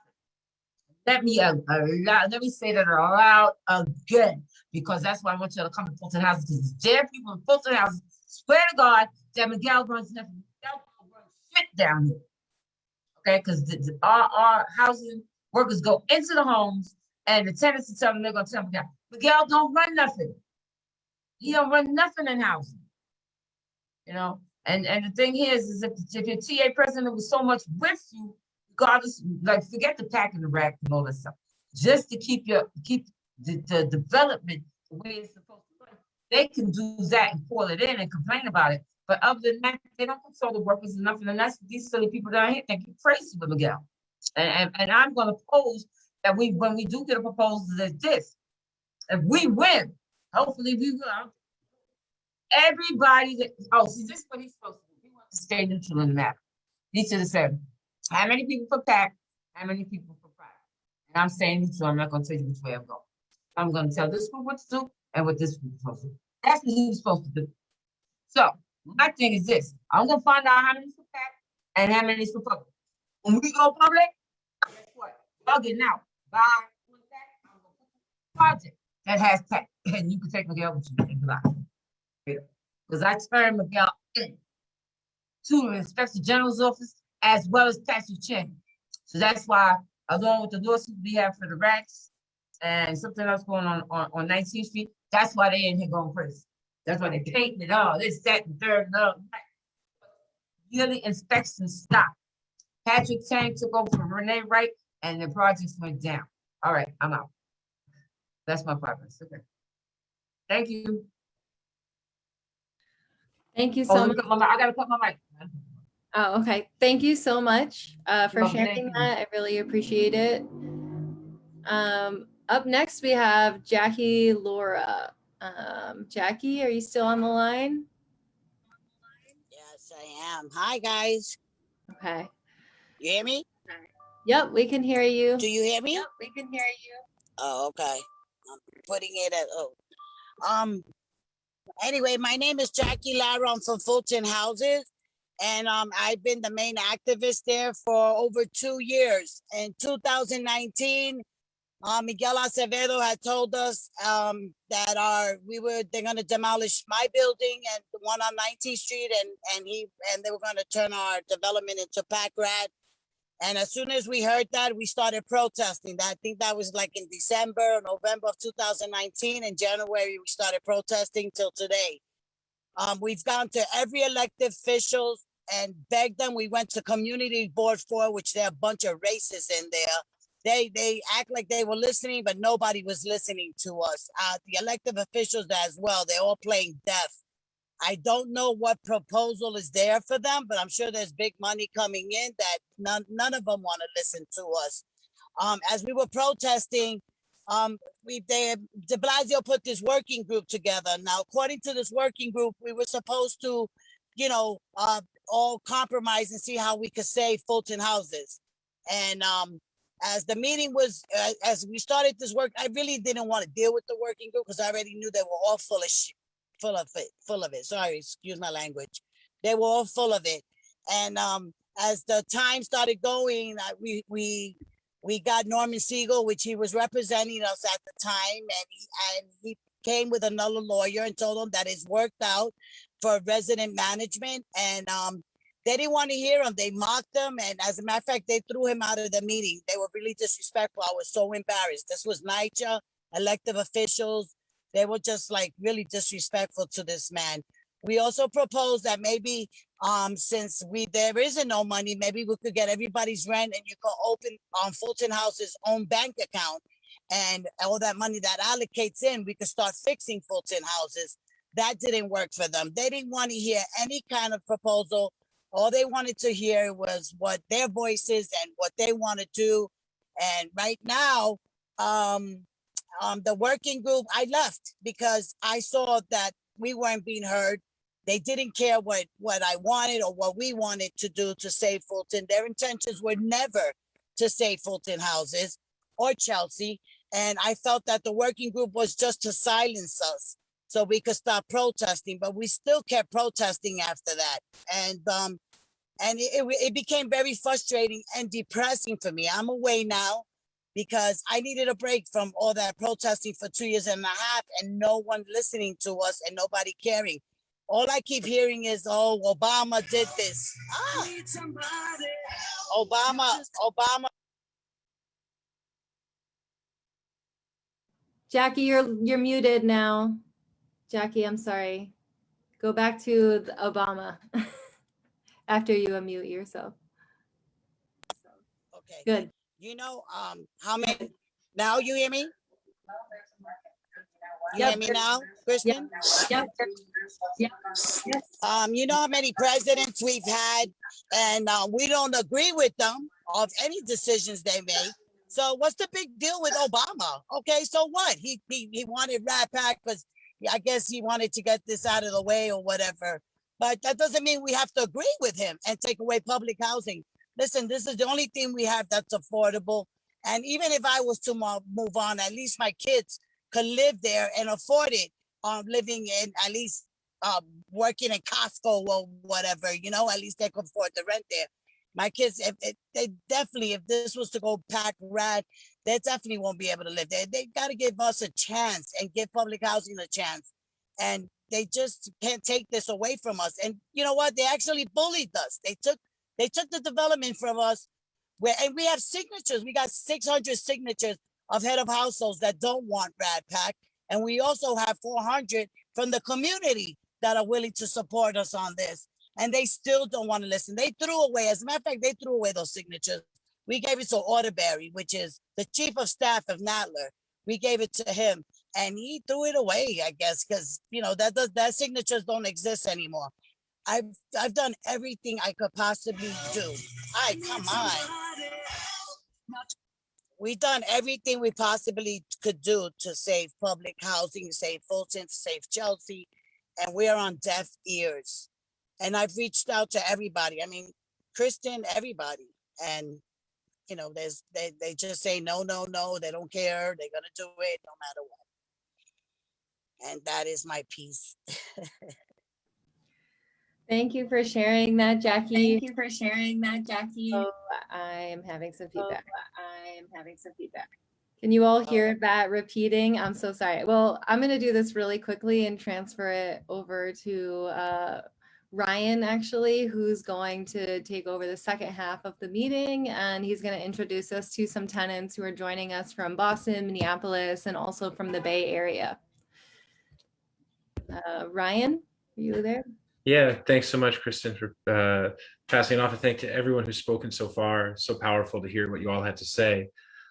Let me, uh, uh, loud- let me say that aloud again, because that's why I want you to come to Fulton Houses, because there are people in Fulton Houses, swear to God, that Miguel runs nothing, Shit down here. Okay, because our, our housing workers go into the homes and the tenants will tell them they're gonna tell Miguel, Miguel don't run nothing. He don't run nothing in housing. You know, and, and the thing is, is if, if your TA president was so much with you, regardless, like, forget the PACT and the rack and all that stuff. Just to keep your, keep the, the development the way it's supposed to run. They can do that and call it in and complain about it. But other than that, they don't consult the workers enough. And that's these silly people down here think you're crazy with Miguel. And, and, and I'm gonna pose that we, when we do get a proposal like this, if we win, hopefully we will. Everybody that, oh, see, this is what he's supposed to do. He wants to stay neutral in the matter. He should have said, how many people for PACT, how many people for private? And I'm saying neutral, I'm not gonna tell you which way I'm going. I'm gonna tell this group what to do and what this group is supposed to do. That's what he was supposed to do. So, my thing is this, I'm gonna find out how many for PACT and how many for public. When we go public, guess what? Y'all getting out. Bye. Project that has PACT, and you can take Miguel with you. Because I turned Miguel in to the Inspector General's office as well as Patrick Chin. So that's why, along with the lawsuit we have for the rats and something else going on on, on 19th Street, that's why they in here going crazy. That's why they painting it all, this, that, and third, and all. Yearly inspections stopped. Patrick Chang took over from Renee Wright and the projects went down. All right, I'm out. That's my progress, okay. Thank you. Thank you Oh, so me much. my. I gotta cut my mic. Oh, okay. Thank you so much uh, for. Sharing that. I really appreciate it. Um, up next, we have Jackie Lara. Um, Jackie, are you still on the line? Yes, I am. Hi, guys. Okay. You hear me? Yep, we can hear you. Do you hear me? Yep, We can hear you. Oh, okay. I'm putting it at, oh. Um, anyway, my name is Jackie Lara. I'm from Fulton Houses. And um, I've been the main activist there for over two years. In 2019, uh, Miguel Acevedo had told us um, that our we were they're going to demolish my building and the one on 19th Street, and and he and they were going to turn our development into pact RAD. And as soon as we heard that, we started protesting. I think that was like in December, November of 2019. In January, we started protesting till today. Um, we've gone to every elected officials and begged them. We went to community board four, which there are a bunch of racists in there. They they act like they were listening, but nobody was listening to us. Uh, the elective officials as well. They're all playing deaf. I don't know what proposal is there for them, but I'm sure there's big money coming in that none, none of them want to listen to us. Um, as we were protesting, um, we, they, de Blasio put this working group together. Now, according to this working group, we were supposed to, you know, uh, all compromise and see how we could save Fulton houses. And, um, as the meeting was, uh, as we started this work, I really didn't want to deal with the working group because I already knew they were all full of shit, full of it, full of it. Sorry, excuse my language. They were all full of it. And, um, as the time started going, I, we, we, we got Norman Siegel, which he was representing us at the time, and he, and he came with another lawyer and told him that it's worked out for resident management, and um, they didn't want to hear him. They mocked him, and as a matter of fact, they threw him out of the meeting. They were really disrespectful. I was so embarrassed. This was NYCHA, elective officials. They were just like really disrespectful to this man. We also proposed that maybe um since we there isn't no money maybe we could get everybody's rent and you could open um fulton house's own bank account and all that money that allocates in we could start fixing fulton houses that didn't work for them they didn't want to hear any kind of proposal all they wanted to hear was what their voices and what they want to do and right now um um the working group i left because i saw that we weren't being heard they didn't care what, what I wanted or what we wanted to do to save Fulton. Their intentions were never to save Fulton houses or Chelsea. And I felt that the working group was just to silence us so we could stop protesting, but we still kept protesting after that. And um, and it, it, became very frustrating and depressing for me. I'm away now because I needed a break from all that protesting for two years and a half and no one listening to us and nobody caring all I keep hearing is, oh, Obama did this. Ah. Obama, Obama. Jackie, you're you're muted now. Jackie, I'm sorry. Go back to Obama after you unmute yourself. Okay. Good. You know, um, how many, now you hear me? You Yep. hear me now, Kristen? Yep. Um, you know how many presidents we've had and uh, we don't agree with them of any decisions they make. So what's the big deal with Obama? Okay, so what? He he, he wanted RAD Pact because I guess he wanted to get this out of the way or whatever. But that doesn't mean we have to agree with him and take away public housing. Listen, this is the only thing we have that's affordable. And even if I was to move on, at least my kids could live there and afford it. Um, living in at least um, working in Costco or whatever, you know, at least they could afford the rent there. My kids, if, if they definitely, if this was to go pact RAD, they definitely won't be able to live there. They got to give us a chance and give public housing a chance. And they just can't take this away from us. And you know what? They actually bullied us. They took they took the development from us. Where and we have signatures. We got 600 signatures of head of households that don't want RAD Pact. And we also have 400 from the community that are willing to support us on this. And they still don't want to listen. They threw away, as a matter of fact, they threw away those signatures. We gave it to Orderberry, which is the chief of staff of Nadler. We gave it to him and he threw it away, I guess, because you know that does that signatures don't exist anymore. I've I've done everything I could possibly do. I come on. We've done everything we possibly could do to save public housing, save Fulton, save Chelsea, and we're on deaf ears. And I've reached out to everybody. I mean, Kristen, everybody. And you know, there's they they just say no, no, no, they don't care, they're gonna do it no matter what. And that is my piece. Thank you for sharing that, Jackie. Thank you for sharing that, Jackie. Oh, I am having some feedback. I am having some feedback. Can you all hear that repeating? I'm so sorry. Well, I'm going to do this really quickly and transfer it over to uh, Ryan, actually, who's going to take over the second half of the meeting. And he's going to introduce us to some tenants who are joining us from Boston, Minneapolis, and also from the Bay Area. Uh, Ryan, are you there? Yeah, thanks so much, Kristen, for uh, passing off. And thank to everyone who's spoken so far. So powerful to hear what you all had to say.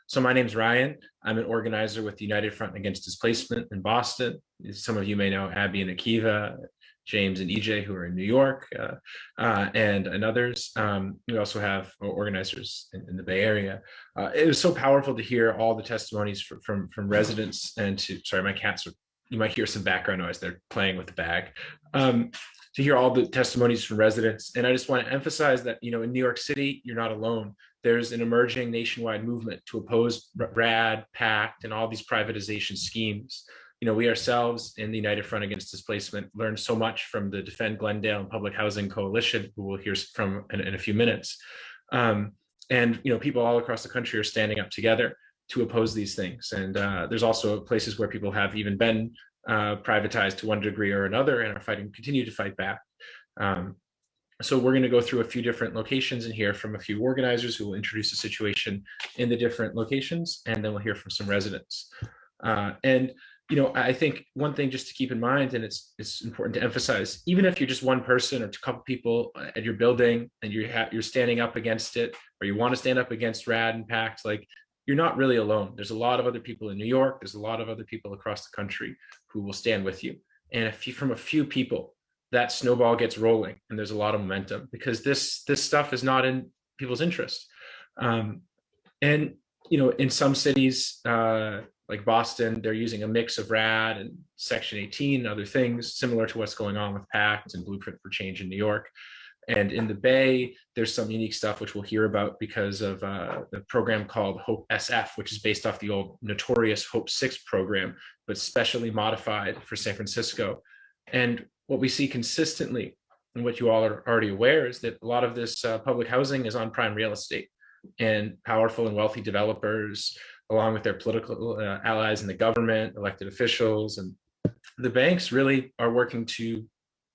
So my name's Ryan. I'm an organizer with the United Front Against Displacement in Boston. Some of you may know Abby and Akiva, James and EJ who are in New York uh, uh, and, and others. Um, we also have organizers in, in the Bay Area. Uh, it was so powerful to hear all the testimonies from, from, from residents and to, sorry, my cats, are, you might hear some background noise. They're playing with the bag. Um, to hear all the testimonies from residents. And I just want to emphasize that, you know, in New York City, you're not alone. There's an emerging nationwide movement to oppose RAD, PACT, and all these privatization schemes you know, we ourselves in the United Front Against Displacement learned so much from the Defend Glendale and Public Housing Coalition, who we'll hear from in, in a few minutes. Um, and, you know, people all across the country are standing up together to oppose these things. And uh, there's also places where people have even been uh, privatized to one degree or another and are fighting, continue to fight back. Um, so we're going to go through a few different locations and hear from a few organizers who will introduce the situation in the different locations, and then we'll hear from some residents. Uh, and you know, I think one thing just to keep in mind, and it's it's important to emphasize, even if you're just one person or a couple people at your building and you're you're standing up against it, or you want to stand up against RAD and PACT, like you're not really alone. There's a lot of other people in New York. There's a lot of other people across the country who will stand with you. And if you, from a few people, that snowball gets rolling, and there's a lot of momentum because this this stuff is not in people's interest. Um, and you know, in some cities, uh, like Boston, they're using a mix of RAD and Section 18 and other things similar to what's going on with PACT and Blueprint for Change in New York. And in the Bay, there's some unique stuff which we'll hear about because of uh, the program called Hope SF, which is based off the old notorious Hope 6 program, but specially modified for San Francisco. And what we see consistently, and what you all are already aware, is that a lot of this uh, public housing is on prime real estate and powerful and wealthy developers along with their political uh, allies in the government, elected officials, and the banks really are working to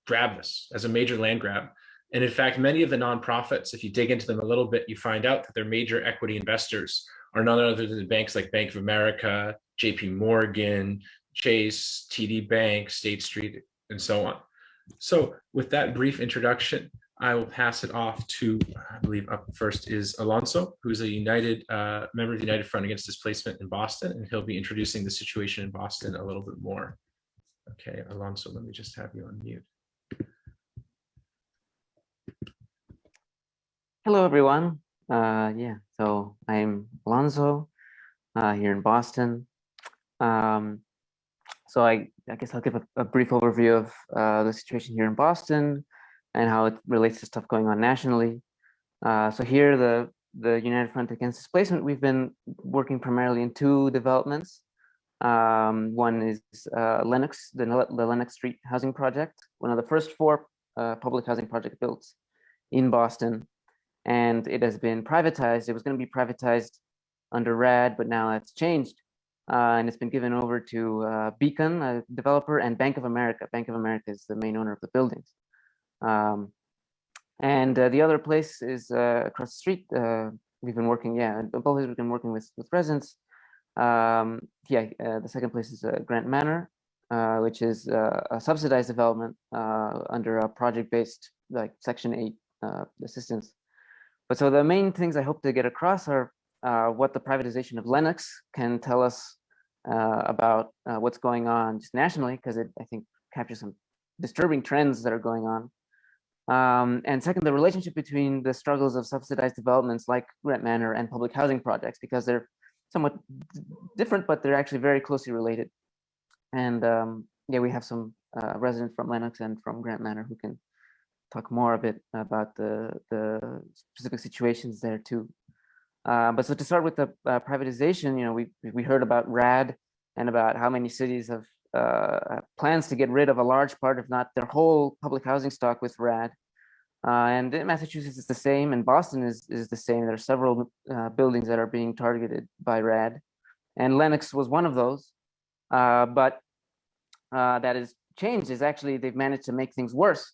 grab this as a major land grab. And in fact, many of the nonprofits, if you dig into them a little bit, you find out that their major equity investors are none other than the banks like Bank of America, JP Morgan, Chase, TD Bank, State Street, and so on. So with that brief introduction, I will pass it off to, I believe up first is Alonso, who's a United uh, member of the United Front Against Displacement in Boston, and he'll be introducing the situation in Boston a little bit more. Okay, Alonso, let me just have you on mute. Hello, everyone. Uh, yeah, so I'm Alonso uh, here in Boston. Um, so I, I guess I'll give a, a brief overview of uh, the situation here in Boston, and how it relates to stuff going on nationally. Uh, so here, the, the United Front Against Displacement, we've been working primarily in two developments. Um, one is uh, Lenox, the, the Lenox Street Housing Project, one of the first four uh, public housing project built in Boston. And it has been privatized. It was going to be privatized under RAD, but now that's changed. Uh, and it's been given over to uh, Beacon, a developer, and Bank of America. Bank of America is the main owner of the buildings. Um, and uh, the other place is uh, across the street. Uh, we've been working, yeah, both of us we've been working with, with residents. Um, yeah, uh, the second place is Grant Manor, which is a subsidized development under a project-based like Section 8 assistance. But so the main things I hope to get across are what the privatization of Lenox can tell us about what's going on just nationally, because it, I think, captures some disturbing trends that are going on. Um, and second, the relationship between the struggles of subsidized developments like Grant Manor and public housing projects, because they're somewhat different, but they're actually very closely related. And um, yeah, we have some uh, residents from Lenox and from Grant Manor who can talk more a bit about the, the specific situations there too. Uh, but so to start with the uh, privatization, you know, we, we heard about RAD and about how many cities have uh, plans to get rid of a large part, if not their whole public housing stock with RAD. Uh, and in Massachusetts is the same, and Boston is, is the same. There are several uh, buildings that are being targeted by RAD. And Lenox was one of those. Uh, but that has changed is actually they've managed to make things worse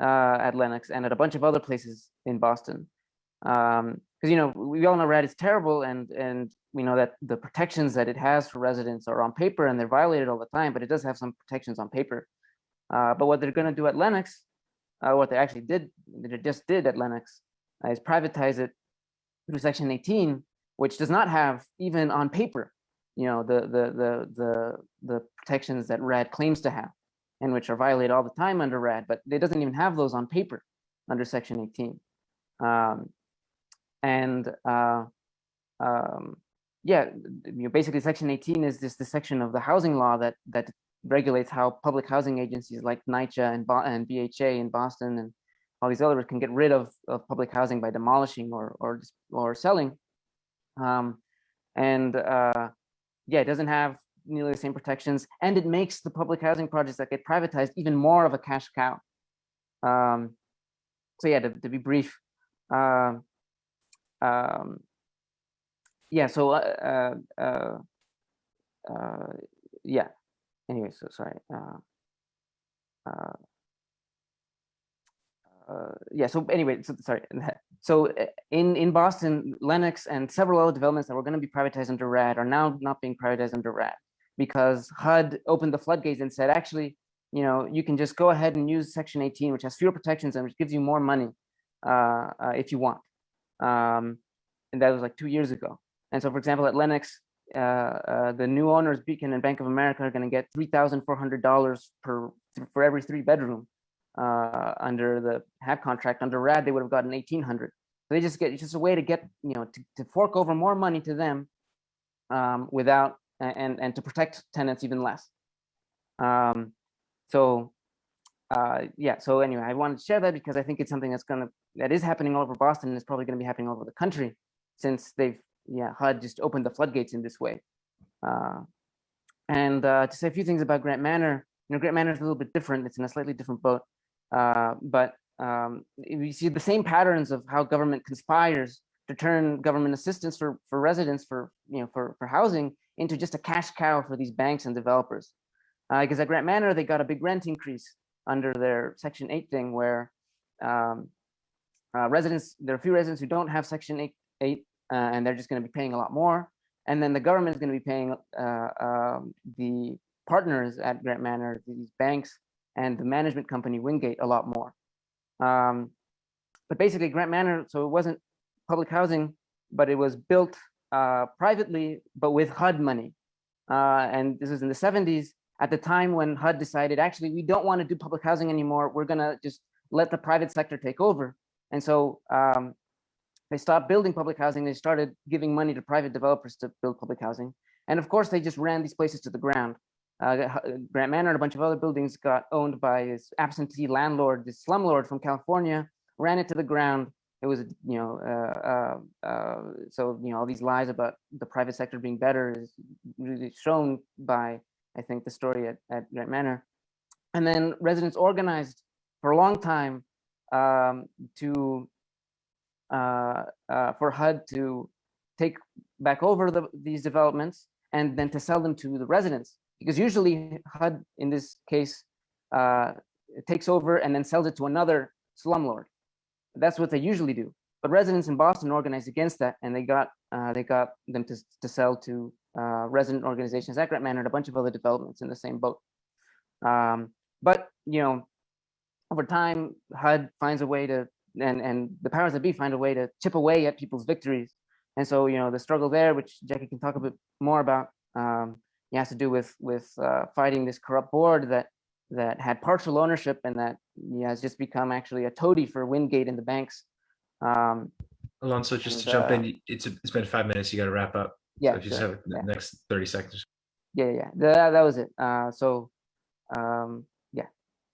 uh, at Lenox and at a bunch of other places in Boston. Because, um, you know, we all know RAD is terrible and, and we know that the protections that it has for residents are on paper and they're violated all the time, but it does have some protections on paper. Uh, but what they're going to do at Lenox, uh, what they actually did, they just did at Lenox, uh, is privatize it through Section 18, which does not have even on paper, you know, the the the the the protections that RAD claims to have. And which are violated all the time under RAD, but it doesn't even have those on paper under Section 18. Um, and uh, um, yeah, you know, basically Section 18 is just the section of the housing law that that regulates how public housing agencies like NYCHA and, Bo- and BHA in Boston and all these others can get rid of, of public housing by demolishing or or or selling. Um, and uh, yeah, it doesn't have nearly the same protections, and it makes the public housing projects that get privatized even more of a cash cow. Um, so yeah, to, to be brief, um, um, yeah. So uh, uh, uh, uh, yeah. Anyway, so sorry. Uh, uh, uh, yeah. So anyway, so sorry. So uh, in in Boston, Lenox and several other developments that were going to be privatized under RAD are now not being privatized under RAD because HUD opened the floodgates and said, actually, you know, you can just go ahead and use Section 18, which has fewer protections and which gives you more money uh, uh, if you want. Um, and that was like two years ago. And so, for example, at Lenox, uh, uh, the new owners, Beacon and Bank of America, are going to get three thousand four hundred dollars per for every three bedroom uh, under the HAP contract. Under RAD, they would have gotten eighteen hundred. So they just get it's just a way to get you know to, to fork over more money to them um, without and and to protect tenants even less. Um, so uh, yeah. So anyway, I wanted to share that because I think it's something that's gonna that is happening all over Boston and it's probably going to be happening all over the country since they've yeah HUD just opened the floodgates in this way. Uh, and uh, to say a few things about Grant Manor, you know, Grant Manor is a little bit different. It's in a slightly different boat, uh, but um, see the same patterns of how government conspires to turn government assistance for for residents for you know for for housing into just a cash cow for these banks and developers. Because at Grant Manor, they got a big rent increase under their Section 8 thing where um, uh, residents, there are a few residents who don't have Section 8, 8 uh, and they're just going to be paying a lot more. And then the government is going to be paying uh, um, the partners at Grant Manor, these banks and the management company Wingate a lot more. Um, but basically Grant Manor, so it wasn't public housing, but it was built uh, privately, but with HUD money. Uh, and this is in the 70s at the time when HUD decided, actually, we don't want to do public housing anymore. We're going to just let the private sector take over. And so um, they stopped building public housing. They started giving money to private developers to build public housing. And of course, they just ran these places to the ground. Uh, Grant Manor and a bunch of other buildings got owned by this absentee landlord, this slumlord from California, ran it to the ground. It was, you know, uh, uh, uh, so, you know, all these lies about the private sector being better is really shown by, I think, the story at, at Grant Manor. And then residents organized for a long time um, to uh, uh, for HUD to take back over the, these developments and then to sell them to the residents. Because usually HUD, in this case, takes over and then sells it to another slumlord. That's what they usually do. But residents in Boston organized against that, and they got uh, they got them to, to sell to uh, resident organizations at Grant Manor and a bunch of other developments in the same boat. Um, but you know, over time, HUD finds a way to, and and the powers that be find a way to chip away at people's victories. And so you know, the struggle there, which Jackie can talk a bit more about, um, it has to do with with uh, fighting this corrupt board that that had partial ownership and that yeah, has just become actually a toady for Wingate and the banks. Um, Alonso, just to jump uh, in, it's, it's been five minutes, you got to wrap up. yeah, So if you just sure, have the yeah. next 30 seconds. yeah, yeah, that, that was it. Uh, so, um, yeah.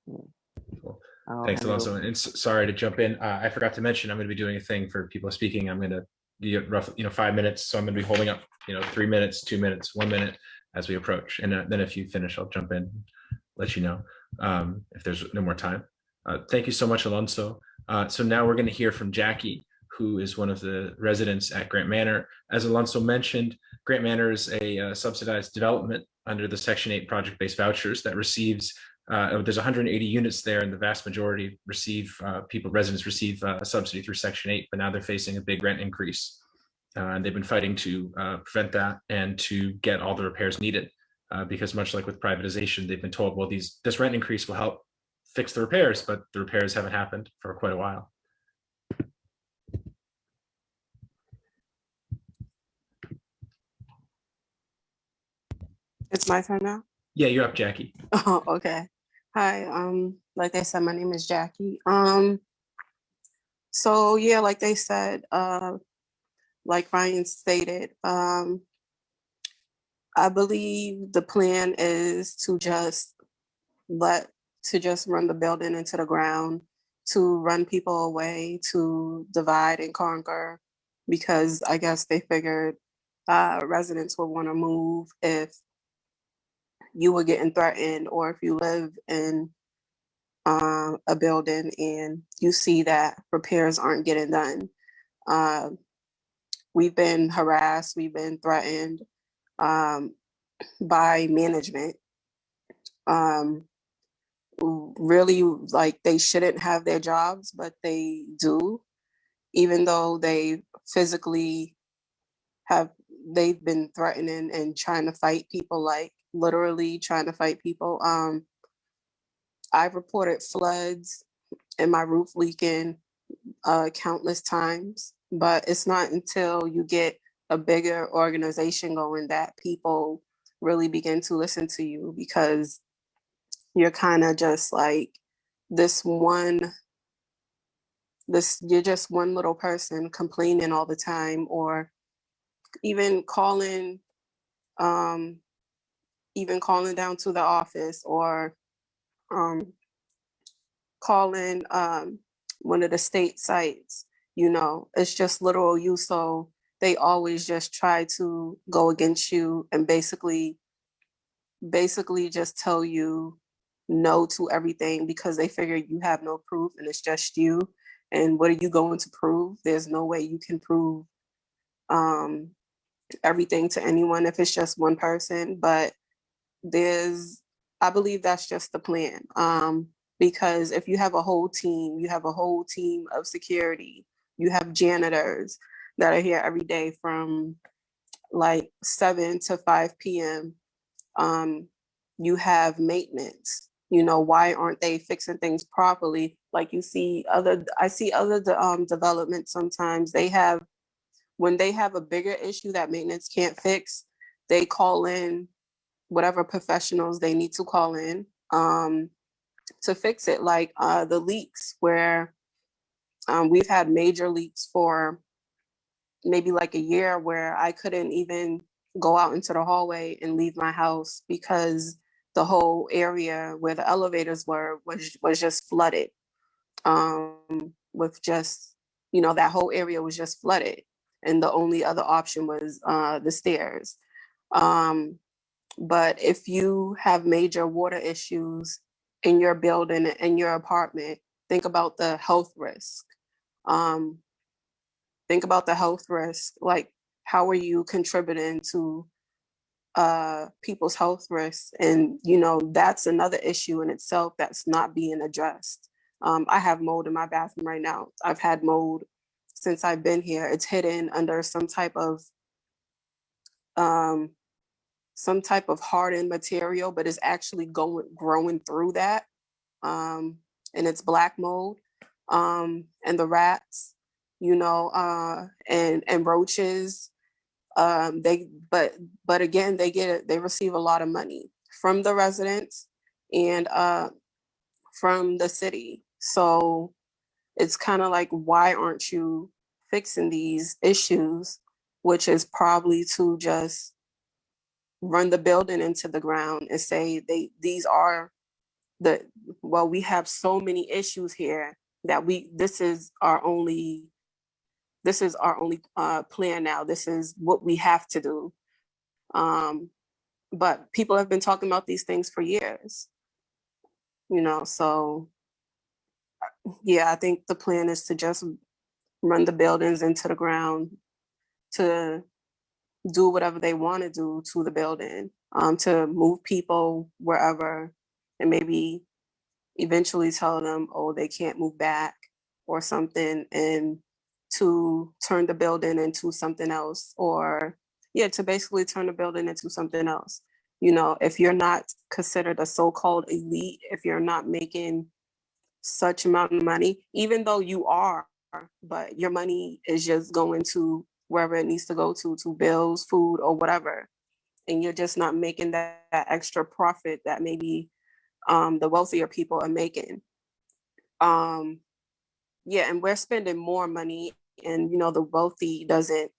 Cool. I'll Thanks, Alonso. over. And sorry to jump in. Uh, I forgot to mention, I'm going to be doing a thing for people speaking. I'm going to be roughly, you know, five minutes. So I'm going to be holding up, you know, three minutes, two minutes, one minute as we approach. And uh, then if you finish, I'll jump in, let you know um, if there's no more time. Uh, thank you so much, Alonso. Uh, so now we're going to hear from Jackie, who is one of the residents at Grant Manor. As Alonso mentioned, Grant Manor is a uh, subsidized development under the Section 8 project-based vouchers that receives uh, there's 180 units there and the vast majority receive uh, people residents receive a subsidy through section 8 but now they're facing a big rent increase and they've been fighting to prevent that and to get all the repairs needed because much like with privatization they've been told well these this rent increase will help fix the repairs but the repairs haven't happened for quite a while It's my turn now? yeah you're up jackie Oh, okay. Hi, um, like I said, my name is Jackie. Um, so yeah, like they said, uh, like Ryan stated, um, I believe the plan is to just let, to just run the building into the ground, to run people away, to divide and conquer, because I guess they figured uh, residents would want to move if you were getting threatened or if you live in uh, a building and you see that repairs aren't getting done. Uh, we've been harassed, we've been threatened um, by management. Um, really, like they shouldn't have their jobs, but they do, even though they physically have, they've been threatening and trying to fight people, like literally trying to fight people. Um, I've reported floods and my roof leaking uh, countless times, but it's not until you get a bigger organization going that people really begin to listen to you because you're kind of just like this one, this, you're just one little person complaining all the time or even calling, um, even calling down to the office or um, calling um, one of the state sites, you know, it's just little you. So they always just try to go against you and basically, basically just tell you no to everything because they figure you have no proof and it's just you. And what are you going to prove? There's no way you can prove um, everything to anyone if it's just one person, but there's, I believe that's just the plan. Um, because if you have a whole team, you have a whole team of security, you have janitors that are here every day from like seven to five PM. Um, you have maintenance, you know, why aren't they fixing things properly? Like you see other, I see other um, developments sometimes, they have, when they have a bigger issue that maintenance can't fix, they call in whatever professionals they need to call in um, to fix it, like uh, the leaks where um, we've had major leaks for maybe like a year where I couldn't even go out into the hallway and leave my house because the whole area where the elevators were was was just flooded um, with just, you know, that whole area was just flooded. And the only other option was uh, the stairs. Um, but if you have major water issues in your building, in your apartment, think about the health risk. Um, think about the health risk, like how are you contributing to uh, people's health risks? And, you know, that's another issue in itself that's not being addressed. Um, I have mold in my bathroom right now. I've had mold since I've been here. It's hidden under some type of um, some type of hardened material, but it's actually going growing through that. Um, and it's black mold. Um, and the rats, you know, uh, and and roaches. Um, they but but again, they get they receive a lot of money from the residents and uh, from the city. So it's kind of like, why aren't you fixing these issues? Which is probably to just run the building into the ground and say they these are the well we have so many issues here that we this is our only this is our only uh, plan now. This is what we have to do. Um but people have been talking about these things for years you know so yeah i think the plan is to just run the buildings into the ground to do whatever they want to do to the building, um, to move people wherever and maybe eventually tell them, oh, they can't move back or something and to turn the building into something else or yeah, to basically turn the building into something else. You know, if you're not considered a so-called elite, if you're not making such amount of money, even though you are, but your money is just going to wherever it needs to go to, to bills, food, or whatever. And you're just not making that, that extra profit that maybe um, the wealthier people are making. Um, yeah, and we're spending more money and, you know, the wealthy doesn't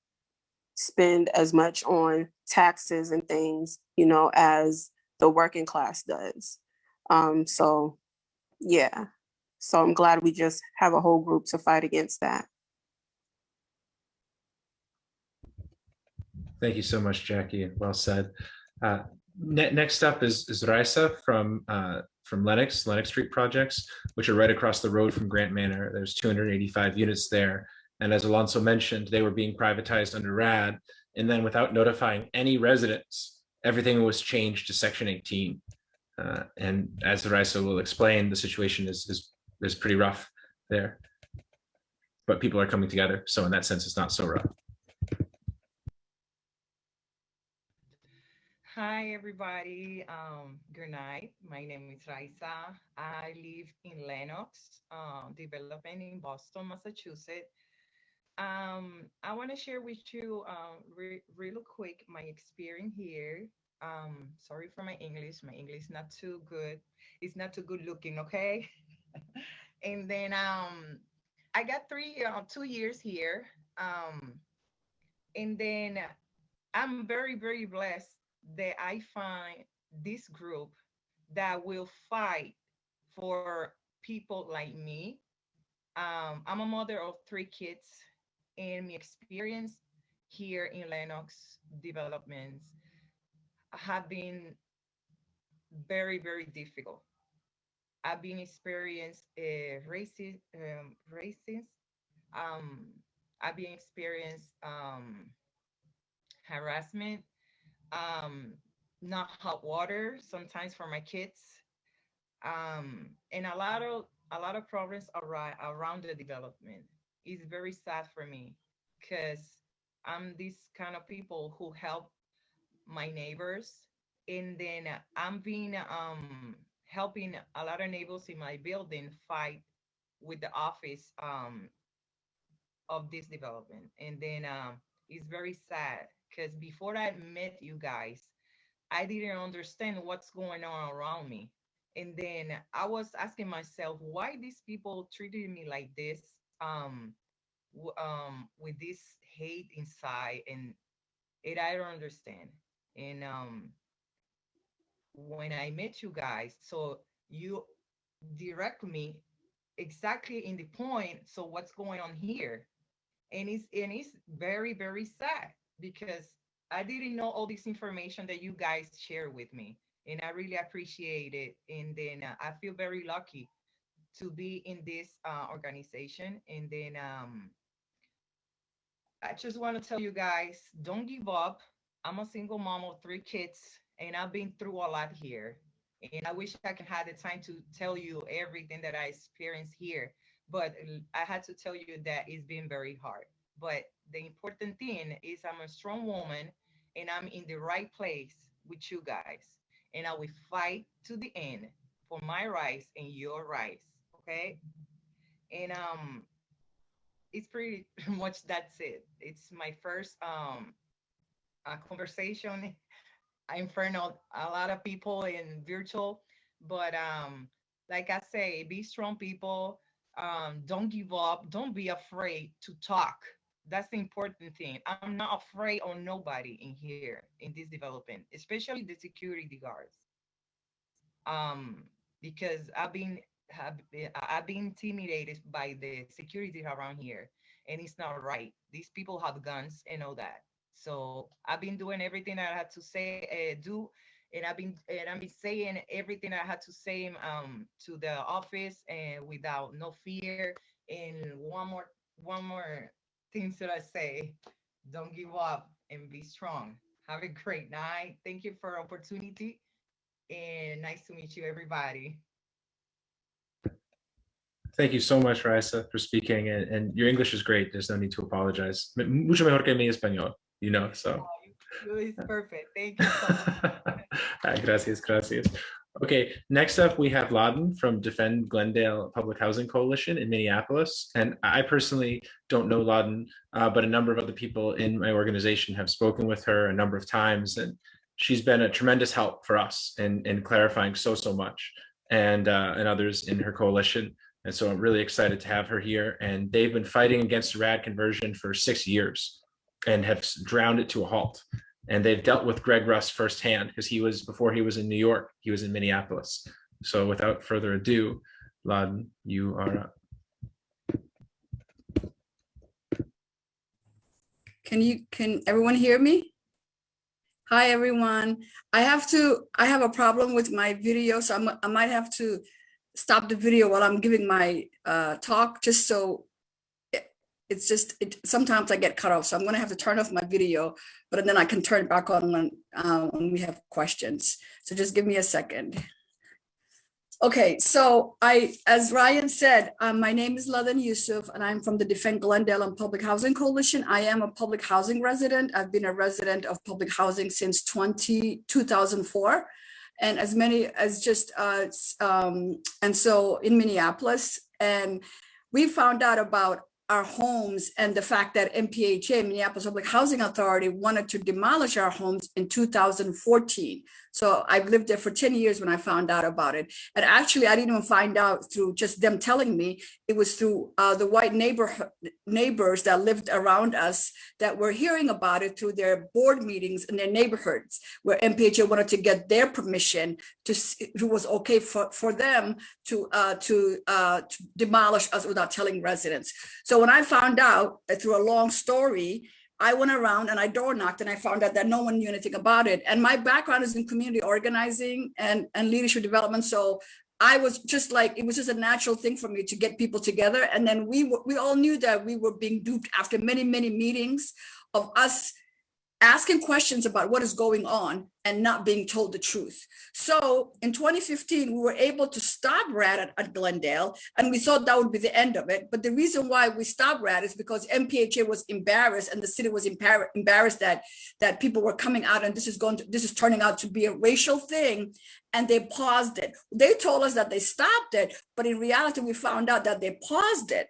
spend as much on taxes and things, you know, as the working class does. Um, so, yeah. So I'm glad we just have a whole group to fight against that. Thank you so much, Jackie. Well said. Uh, ne- next up is, is Raisa from uh, from Lenox, Lenox Street Projects, which are right across the road from Grant Manor. There's 285 units there. And as Alonso mentioned, they were being privatized under RAD. And then without notifying any residents, everything was changed to Section 18. Uh, and as Raisa will explain, the situation is, is, is pretty rough there. But people are coming together. So in that sense, it's not so rough. Hi, everybody. Um, good night. My name is Raisa. I live in Lenox uh, development in Boston, Massachusetts. Um, I want to share with you uh, re real quick my experience here. Um, sorry for my English. My English is not too good. It's not too good looking, okay? and then um, I got three, uh, two years here. Um, and then I'm very, very blessed that I find this group that will fight for people like me. Um, I'm a mother of three kids, and my experience here in Lenox developments have been very, very difficult. I've been experienced uh, racist, um, racist. Um, I've been experienced um, harassment um, not hot water sometimes for my kids, um, and a lot of a lot of problems around around the development. It's very sad for me because I'm this kind of people who help my neighbors, and then I'm being um, helping a lot of neighbors in my building fight with the office um, of this development, and then um, it's very sad because before I met you guys, I didn't understand what's going on around me. And then I was asking myself, why these people treated me like this, um, um, with this hate inside, and it I don't understand. And um, when I met you guys, so you direct me exactly in the point. So what's going on here? And it's and it's very very sad because I didn't know all this information that you guys share with me. And I really appreciate it. And then uh, I feel very lucky to be in this uh, organization. And then um, I just want to tell you guys, don't give up. I'm a single mom of three kids, and I've been through a lot here. And I wish I could have the time to tell you everything that I experienced here. But I had to tell you that it's been very hard. But the important thing is I'm a strong woman and I'm in the right place with you guys. And I will fight to the end for my rights and your rights. Okay. And um it's pretty much that's it. It's my first um conversation in front of a lot of people in virtual, but um like I say, be strong people. Um, don't give up. Don't be afraid to talk that's the important thing. I'm not afraid of nobody in here in this development, especially the security guards. Um, because I've been have I've been intimidated by the security around here, and it's not right. These people have guns and all that. So I've been doing everything I had to say, uh, do, and I've been and I've been saying everything I had to say um to the office and without no fear. And one more one more things that I say. Don't give up and be strong. Have a great night. Thank you for opportunity and nice to meet you, everybody. Thank you so much, Raisa, for speaking. And, and, your English is great. There's no need to apologize. Mucho mejor que mi español, you know, so. It's perfect. Thank you so much. gracias, gracias. Okay, next up we have Ladan from Defend Glendale Public Housing Coalition in Minneapolis. And I personally don't know Ladan, uh, but a number of other people in my organization have spoken with her a number of times. And she's been a tremendous help for us in, in clarifying so, so much. and uh, and others in her coalition. And so I'm really excited to have her here. And they've been fighting against rad conversion for six years and have drowned it to a halt. And they've dealt with Greg Russ firsthand because he was before he was in New York, he was in Minneapolis. So without further ado, Ladan, you are up. Can you, can everyone hear me? Hi, everyone. I have to, I have a problem with my video, so I'm, I might have to stop the video while I'm giving my uh, talk, just so it- it's just, it, sometimes I get cut off, so I'm gonna have to turn off my video, but then I can turn it back on when, uh, when we have questions. So just give me a second. Okay, so I, as Ryan said, um, my name is Ladan Yusuf and I'm from the Defend Glendale and Public Housing Coalition. I am a public housing resident. I've been a resident of public housing since 20 2004, And as many as just, uh, um, and so in Minneapolis. And we found out about our homes and the fact that MPHA, Minneapolis Public Housing Authority, wanted to demolish our homes in 2014. So I've lived there for 10 years when I found out about it. And actually, I didn't even find out through just them telling me. It was through uh, the white neighborhood neighbors that lived around us that were hearing about it through their board meetings in their neighborhoods, where MPHA wanted to get their permission to see if it was okay for, for them to uh, to uh, to demolish us without telling residents. So when I found out uh, through a long story, I went around and I door knocked and I found out that no one knew anything about it. And my background is in community organizing and, and leadership development. So I was just like, it was just a natural thing for me to get people together. And then we we all knew that we were being duped after many, many meetings of us asking questions about what is going on and not being told the truth. So in 2015, we were able to stop RAD at, at Glendale, and we thought that would be the end of it. But the reason why we stopped RAD is because MPHA was embarrassed and the city was embar- embarrassed that, that people were coming out and this is going to, this is turning out to be a racial thing. And they paused it. They told us that they stopped it, but in reality, we found out that they paused it.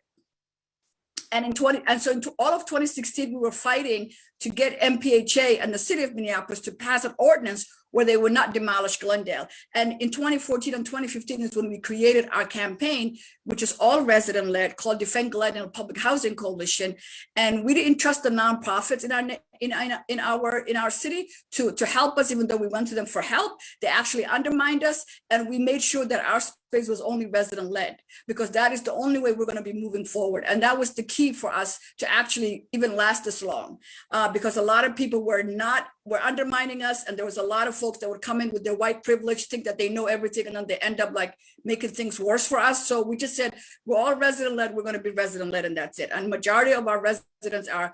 And in 20, and so in all of 2016, we were fighting to get MPHA and the city of Minneapolis to pass an ordinance where they would not demolish Glendale. And in 2014 and 2015 is when we created our campaign, which is all resident led called Defend Glendale Public Housing Coalition. And we didn't trust the nonprofits in our in, in, our in our city to, to help us, even though we went to them for help. They actually undermined us. And we made sure that our space was only resident led because that is the only way we're going to be moving forward. And that was the key for us to actually even last this long. Uh, because a lot of people were not were undermining us and there was a lot of folks that would come in with their white privilege think that they know everything and then they end up like making things worse for us. So we just said we're all resident led we're going to be resident led and that's it. And majority of our residents are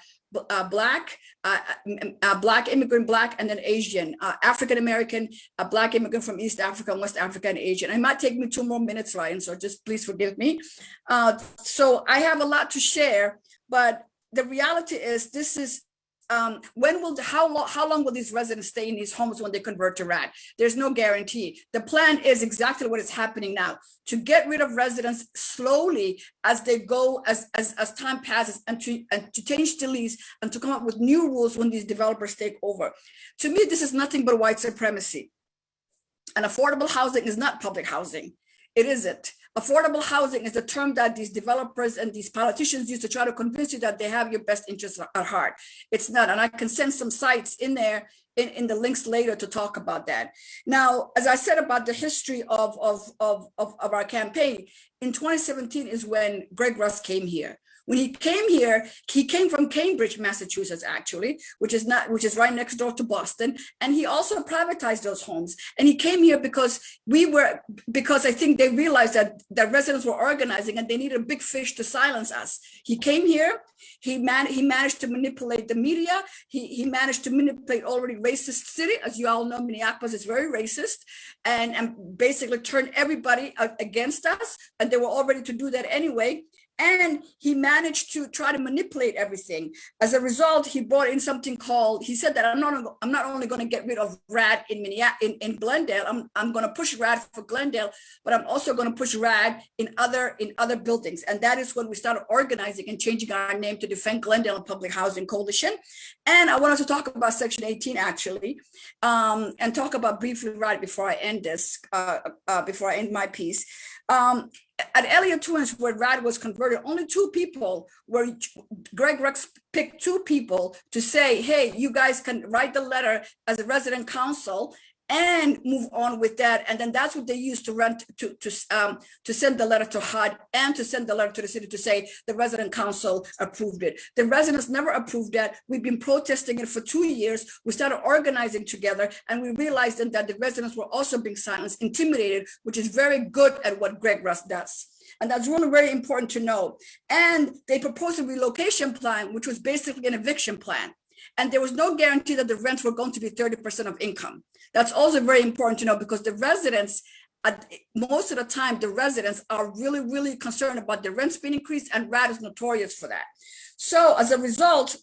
uh, black uh, uh, black immigrant black and then asian uh, african american a black immigrant from east africa west africa and asian. It might take me two more minutes ryan so just please forgive me. Uh, so i have a lot to share but the reality is this is um, when will, the- how long, how long will these residents stay in these homes when they convert to RAD? There's no guarantee. The plan is exactly what is happening now, to get rid of residents slowly as they go, as, as, as time passes and to, and to change the lease and to come up with new rules when these developers take over. To me, this is nothing but white supremacy. And affordable housing is not public housing. It isn't. Affordable housing is a term that these developers and these politicians use to try to convince you that they have your best interests at heart. It's not. And I can send some sites in there in, in the links later to talk about that. Now, as I said about the history of, of, of, of, of our campaign, in 2017 is when Greg Russ came here. When he came here, he came from Cambridge, Massachusetts, actually, which is not, which is right next door to Boston. And he also privatized those homes. And he came here because we were, because I think they realized that that residents were organizing and they needed a big fish to silence us. He came here, he man, he managed to manipulate the media. He, he managed to manipulate already racist city. As you all know, Minneapolis is very racist and, and basically turn everybody against us. And they were all ready to do that anyway. And he managed to try to manipulate everything. As a result, he brought in something called, he said that I'm not, I'm not only going to get rid of RAD in in, in Glendale, I'm, I'm going to push RAD for Glendale, but I'm also going to push RAD in other, in other buildings. And that is when we started organizing and changing our name to Defend Glendale Public Housing Coalition. And I wanted to talk about Section 18 actually, um, and talk about briefly RAD before I end this, uh, uh, before I end my piece. Um, at Elliott Twins, where RAD was converted, only two people were Greg Russ picked two people to say, hey, you guys can write the letter as a resident council and move on with that. And then that's what they used to run to, to, um, to send the letter to HUD and to send the letter to the city to say the resident council approved it. The residents never approved that. We've been protesting it for two years. We started organizing together and we realized then that the residents were also being silenced, intimidated, which is very good at what Greg Russ does. And that's really very important to know. And they proposed a relocation plan, which was basically an eviction plan. And there was no guarantee that the rents were going to be 30% of income. That's also very important to know because the residents, at most of the time, the residents are really, really concerned about the rents being increased and RAD is notorious for that. So as a result,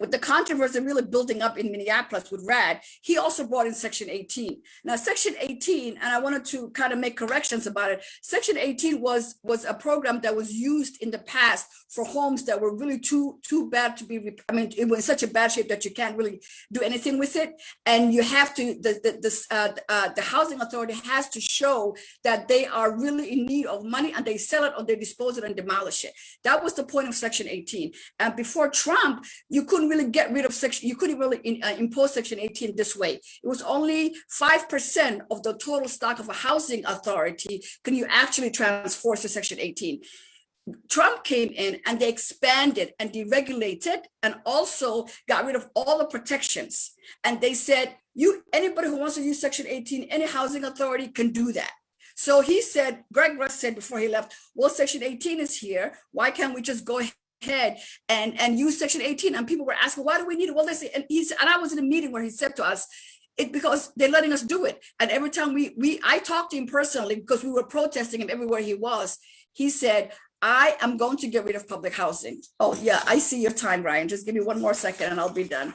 with the controversy really building up in Minneapolis with RAD, he also brought in Section 18. Now, Section 18, and I wanted to kind of make corrections about it. Section 18 was was a program that was used in the past for homes that were really too too bad to be. I mean, it was such a bad shape that you can't really do anything with it, and you have to the the the, uh, uh, the housing authority has to show that they are really in need of money and they sell it or they dispose it and demolish it. That was the point of Section 18. And before Trump, you couldn't really get rid of section, you couldn't really in, uh, impose section 18 this way. It was only 5% of the total stock of a housing authority can you actually transfer to section 18. Trump came in and they expanded and deregulated and also got rid of all the protections. And they said, you anybody who wants to use section 18, any housing authority can do that. So he said, Greg Russ said before he left, well, section 18 is here. Why can't we just go ahead and and use section 18 and people were asking why do we need it? Well they say and he's and i was in a meeting where he said to us it because they're letting us do it. And every time we we i talked to him personally because we were protesting him everywhere he was. He said i am going to get rid of public housing. Oh yeah i see your time ryan. Just give me one more second and i'll be done.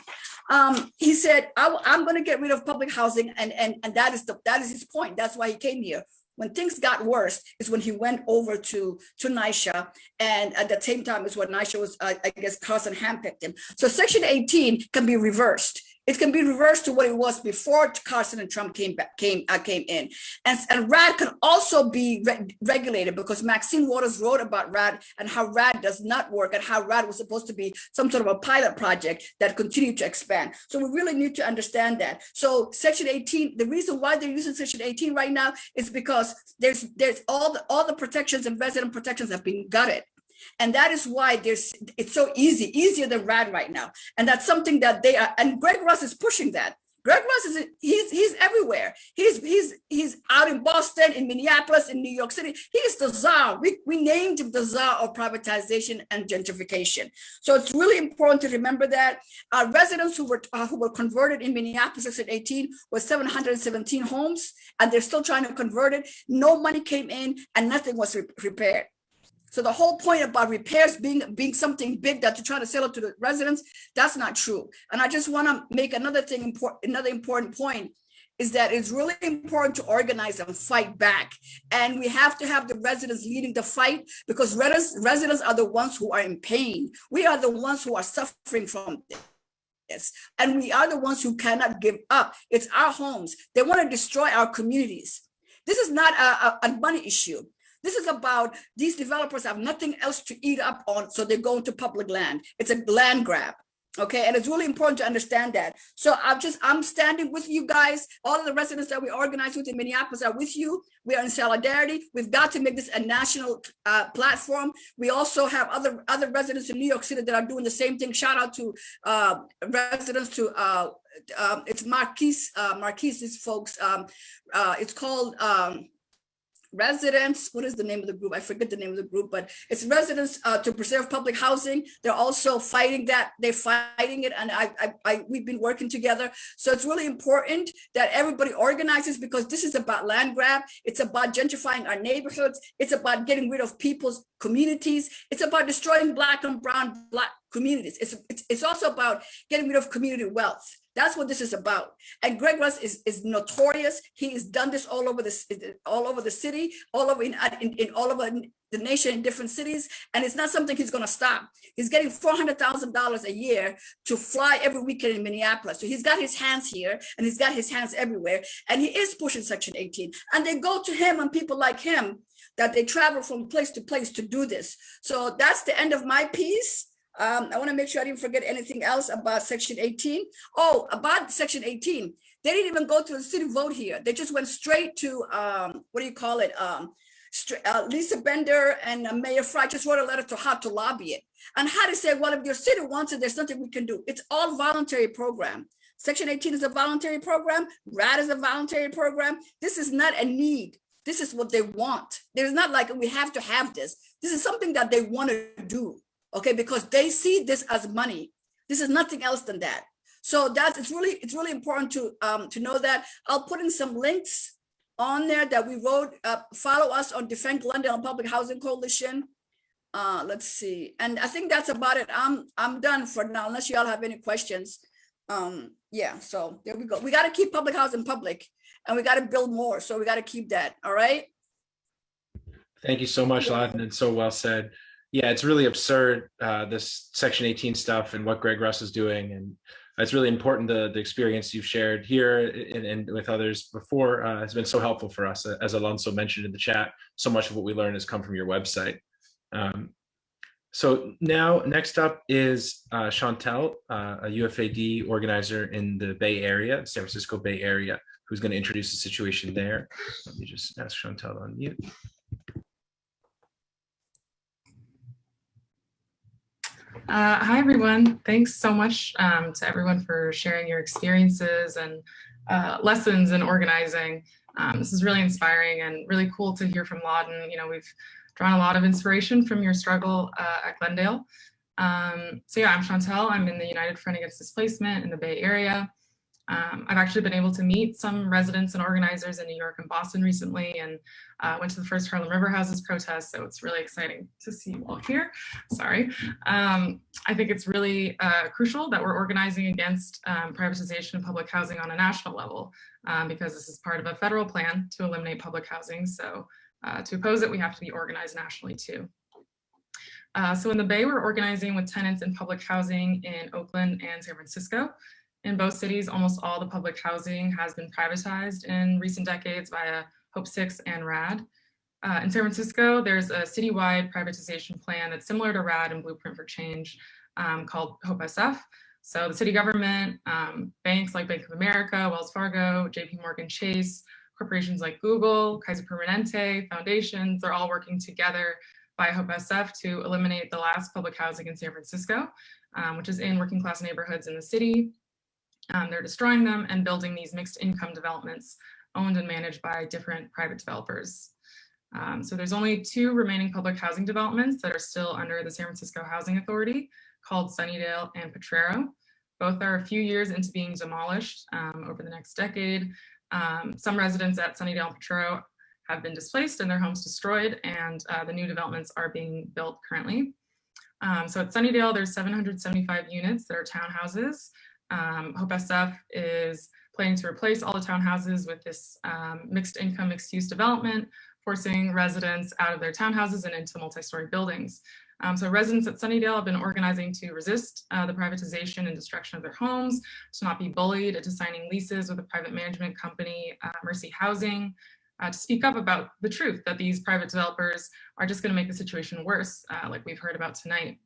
Um he said I, i'm going to get rid of public housing and and and that is the that is his point. That's why he came here when things got worse is when he went over to to NYCHA and at the same time is when NYCHA was uh, I guess Carson handpicked him. So section 18 can be reversed. It can be reversed to what it was before Carson and Trump came back, came uh, came in, and and RAD can also be re regulated because Maxine Waters wrote about RAD and how RAD does not work and how RAD was supposed to be some sort of a pilot project that continued to expand. So we really need to understand that. So Section 18, the reason why they're using Section 18 right now is because there's there's all the all the protections and resident protections have been gutted. And that is why there's it's so easy, easier than RAD right now. And that's something that they are, and Greg Russ is pushing that. Greg Russ is he's he's everywhere. He's he's he's out in Boston, in Minneapolis, in New York City. He's the czar. We, we named him the czar of privatization and gentrification. So it's really important to remember that our residents who were uh, who were converted in Minneapolis in 18 was 717 homes, and they're still trying to convert it. No money came in, and nothing was re repaired. So the whole point about repairs being being something big that you're trying to sell it to the residents, that's not true. And I just want to make another thing important, another important point is that it's really important to organize and fight back. And we have to have the residents leading the fight because residents, are the ones who are in pain. We are the ones who are suffering from this. And we are the ones who cannot give up. It's our homes. They want to destroy our communities. This is not a, a, a money issue. This is about these developers have nothing else to eat up on, so they go into public land. It's a land grab. Okay, and it's really important to understand that. So I'm just, I'm standing with you guys. All of the residents that we organize with in Minneapolis are with you. We are in solidarity. We've got to make this a national uh, platform. We also have other other residents in New York City that are doing the same thing. Shout out to uh, residents to uh, um, it's Marquise, uh, folks. Um, uh, it's called um, residents, what is the name of the group? I forget the name of the group, but it's residents uh, to preserve public housing. They're also fighting that, they're fighting it, and I, I, I, we've been working together. So it's really important that everybody organizes because this is about land grab. It's about gentrifying our neighborhoods. It's about getting rid of people's communities. It's about destroying black and brown black communities. It's, it's, also about getting rid of community wealth. That's what this is about. And Greg Russ is, is notorious. He has done this all over the all over the city, all over in, in, in all over the nation in different cities. And it's not something he's going to stop. He's getting $400,000 a year to fly every weekend in Minneapolis. So he's got his hands here and he's got his hands everywhere. And he is pushing Section 18. And they go to him and people like him that they travel from place to place to do this. So that's the end of my piece. Um, I want to make sure I didn't forget anything else about section 18. Oh, about section 18. They didn't even go to the city vote here. They just went straight to, um, what do you call it? Um, uh, Lisa Bender and uh, Mayor Fry just wrote a letter to how to lobby it. And HUD to say, well, if your city wants it, there's nothing we can do. It's all voluntary program. Section 18 is a voluntary program. RAD is a voluntary program. This is not a need. This is what they want. There's not like we have to have this. This is something that they want to do okay? Because they see this as money. This is nothing else than that. So that's it's really it's really important to um to know that. I'll put in some links on there that we wrote uh, follow us on defend London glendale public housing coalition. Uh let's see. And i think that's about it. I'm i'm done for now unless y'all have any questions. Um yeah so there we go. We got to keep public housing public and we got to build more so we got to keep that all right Thank you so much, Ladan, and so well said yeah, it's really absurd, uh, this Section 18 stuff and what Greg Russ is doing. And it's really important, the, the experience you've shared here and, and with others before uh, has been so helpful for us. As Alonso mentioned in the chat, so much of what we learn has come from your website. Um, so now, next up is uh, Chantel, uh, a UFAD organizer in the Bay Area, San Francisco Bay Area, who's going to introduce the situation there. Let me just ask Chantel on mute. Uh, hi, everyone. Thanks so much um, to everyone for sharing your experiences and uh, lessons in organizing. Um, this is really inspiring and really cool to hear from Ladan. You know, we've drawn a lot of inspiration from your struggle uh, at Glendale. Um, so yeah, I'm Chantel. I'm in the United Front Against Displacement in the Bay Area. Um, I've actually been able to meet some residents and organizers in New York and Boston recently and uh, went to the first Harlem River Houses protest. So it's really exciting to see you all here. Sorry. Um, I think it's really uh, crucial that we're organizing against um, privatization of public housing on a national level um, because this is part of a federal plan to eliminate public housing. So uh, to oppose it, we have to be organized nationally too. Uh, so in the Bay, we're organizing with tenants in public housing in Oakland and San Francisco. In both cities, almost all the public housing has been privatized in recent decades via Hope 6 and RAD. Uh, in San Francisco, there's a citywide privatization plan that's similar to RAD and Blueprint for Change um, called Hope SF. So the city government, um, banks like Bank of America, Wells Fargo, JP Morgan Chase, corporations like Google, Kaiser Permanente, foundations, they're all working together by Hope SF to eliminate the last public housing in San Francisco, um, which is in working class neighborhoods in the city. Um, they're destroying them and building these mixed income developments owned and managed by different private developers. Um, so there's only two remaining public housing developments that are still under the San Francisco Housing Authority called Sunnydale and Potrero. Both are a few years into being demolished um, over the next decade. Um, some residents at Sunnydale and Potrero have been displaced and their homes destroyed and uh, the new developments are being built currently. Um, so at Sunnydale, there's 775 units that are townhouses um, Hope SF is planning to replace all the townhouses with this um, mixed income, mixed use development, forcing residents out of their townhouses and into multi-story buildings. Um, so residents at Sunnydale have been organizing to resist uh, the privatization and destruction of their homes, to not be bullied into signing leases with a private management company, uh, Mercy Housing, uh, to speak up about the truth that these private developers are just going to make the situation worse, uh, like we've heard about tonight.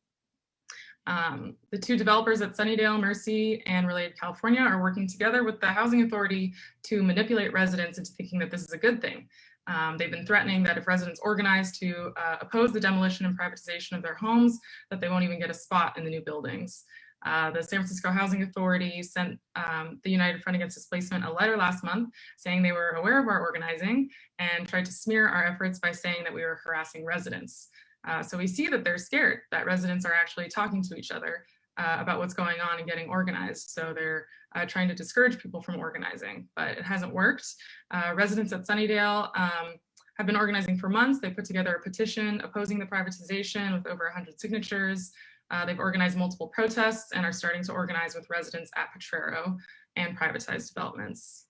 Um, the two developers at Sunnydale, Mercy, and Related California are working together with the Housing Authority to manipulate residents into thinking that this is a good thing. Um, they've been threatening that if residents organize to uh, oppose the demolition and privatization of their homes, that they won't even get a spot in the new buildings. Uh, the San Francisco Housing Authority sent um, the United Front Against Displacement a letter last month saying they were aware of our organizing and tried to smear our efforts by saying that we were harassing residents. Uh, so we see that they're scared that residents are actually talking to each other uh, about what's going on and getting organized. So they're uh, trying to discourage people from organizing, but it hasn't worked. Uh, residents at Sunnydale um, have been organizing for months. They put together a petition opposing the privatization with over 100 signatures. Uh, they've organized multiple protests and are starting to organize with residents at Potrero and privatized developments.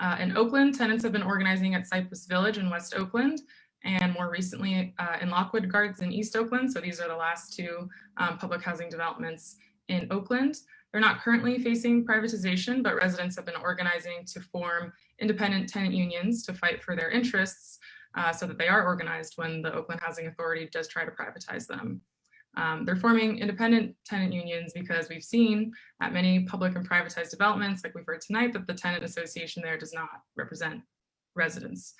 Uh, in Oakland, tenants have been organizing at Cypress Village in West Oakland and more recently uh, in Lockwood Gardens in East Oakland. So these are the last two um, public housing developments in Oakland. They're not currently facing privatization, but residents have been organizing to form independent tenant unions to fight for their interests uh, so that they are organized when the Oakland Housing Authority does try to privatize them. Um, they're forming independent tenant unions because we've seen at many public and privatized developments, like we've heard tonight, that the tenant association there does not represent residents.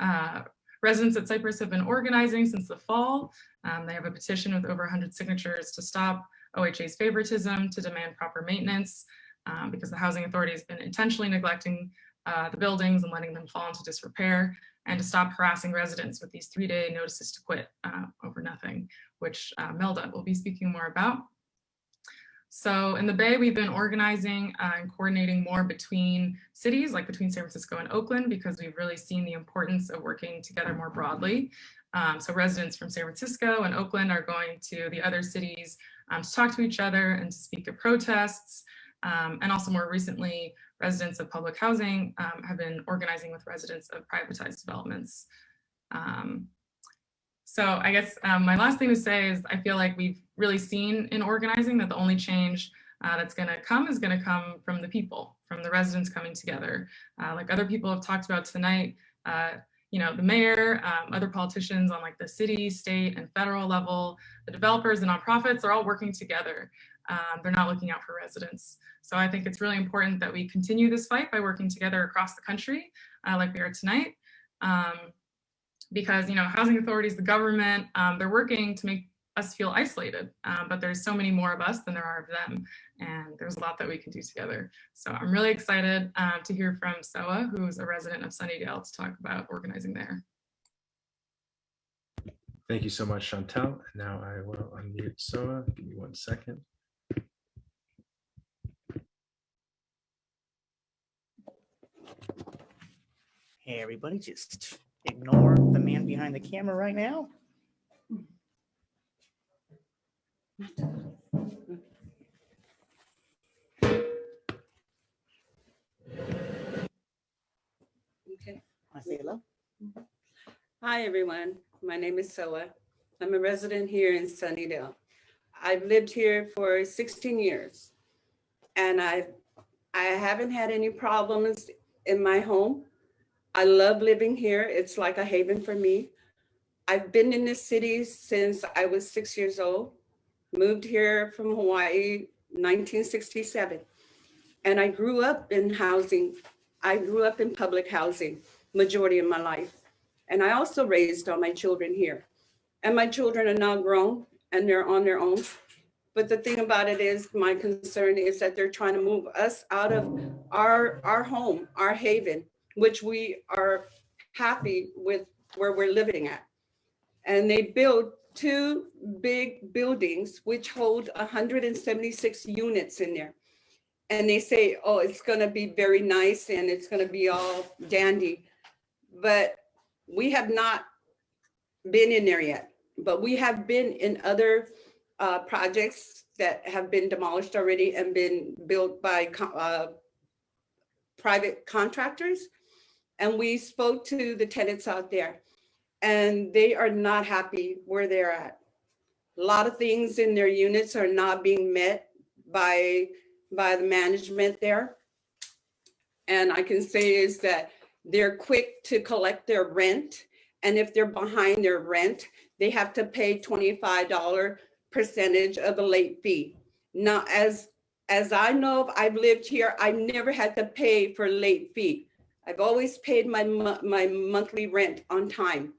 Uh, residents at Cypress have been organizing since the fall. Um, they have a petition with over 100 signatures to stop OHA's favoritism, to demand proper maintenance, um, because the housing authority has been intentionally neglecting uh, the buildings and letting them fall into disrepair, and to stop harassing residents with these three-day notices to quit uh, over nothing, which uh, Melda will be speaking more about. So in the Bay, we've been organizing uh, and coordinating more between cities, like between San Francisco and Oakland, because we've really seen the importance of working together more broadly. Um, so residents from San Francisco and Oakland are going to the other cities um, to talk to each other and to speak at protests. Um, and also more recently, residents of public housing um, have been organizing with residents of privatized developments. Um, so I guess um, my last thing to say is I feel like we've really seen in organizing that the only change uh, that's going to come is going to come from the people, from the residents coming together. Uh, like other people have talked about tonight, uh, you know, the mayor, um, other politicians on like the city, state, and federal level, the developers, the nonprofits are all working together. Um, they're not looking out for residents. So I think it's really important that we continue this fight by working together across the country, uh, like we are tonight. Um, because, you know, housing authorities, the government, um, they're working to make us feel isolated, um, but there's so many more of us than there are of them. And there's a lot that we can do together. So I'm really excited uh, to hear from Soa, who's a resident of Sunnydale, to talk about organizing there. Thank you so much, Chantel. And now I will unmute Soa. Give me one second. Hey, everybody, just ignore the man behind the camera right now. Okay. Want to say hello? Hi, everyone. My name is Soa. I'm a resident here in Sunnydale. I've lived here for 16 years and I I haven't had any problems in my home. I love living here. It's like a haven for me. I've been in this city since I was six years old, moved here from Hawaii, 1967. And I grew up in housing. I grew up in public housing majority of my life. And I also raised all my children here. And my children are now grown and they're on their own. But the thing about it is, my concern is that they're trying to move us out of our, our home, our haven, which we are happy with where we're living at. And they built two big buildings which hold 176 units in there. And they say, oh, it's gonna be very nice and it's gonna be all dandy. But we have not been in there yet, but we have been in other uh, projects that have been demolished already and been built by uh, private contractors. And we spoke to the tenants out there and they are not happy where they're at. A lot of things in their units are not being met by, by the management there. And I can say is that they're quick to collect their rent. And if they're behind their rent, they have to pay $25 percentage of the late fee. Now, as, as I know, I've lived here, I've never had to pay for late fee. I've always paid my, my monthly rent on time,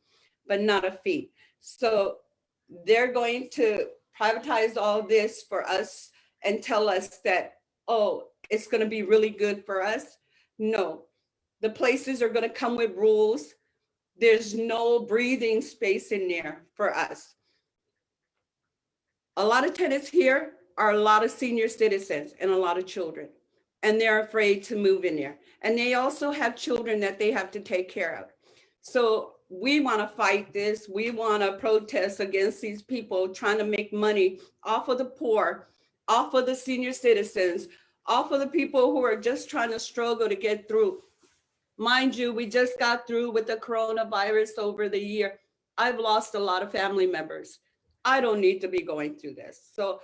but not a fee. So they're going to privatize all this for us and tell us that, oh, it's gonna be really good for us. No, the places are gonna come with rules. There's no breathing space in there for us. A lot of tenants here are a lot of senior citizens and a lot of children. And they're afraid to move in there. And they also have children that they have to take care of. So we want to fight this. We want to protest against these people trying to make money off of the poor, off of the senior citizens, off of the people who are just trying to struggle to get through. Mind you, we just got through with the coronavirus over the year. I've lost a lot of family members. I don't need to be going through this. So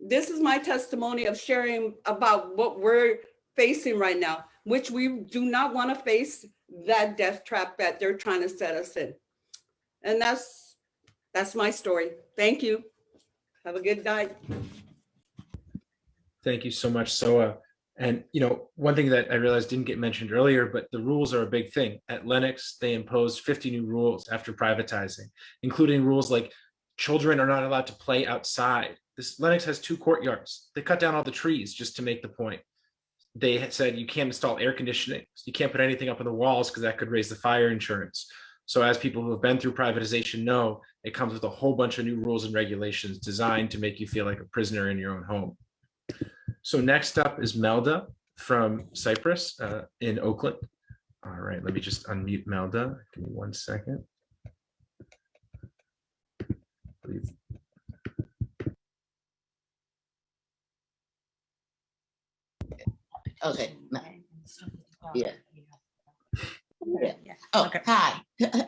this is my testimony of sharing about what we're facing right now, which we do not want to face that death trap that they're trying to set us in. And that's that's my story. Thank you. Have a good night. Thank you so much, Soa. And you know, one thing that I realized didn't get mentioned earlier, but the rules are a big thing. At Lenox, they imposed 50 new rules after privatizing, including rules like children are not allowed to play outside. This Lenox has two courtyards. They cut down all the trees just to make the point. They said you can't install air conditioning. You can't put anything up on the walls because that could raise the fire insurance. So as people who have been through privatization know, it comes with a whole bunch of new rules and regulations designed to make you feel like a prisoner in your own home. So next up is Melda from Cypress uh, in Oakland. All right, let me just unmute Melda. Give me one second. Please. Okay. no. Yeah. Yeah. Oh, hi.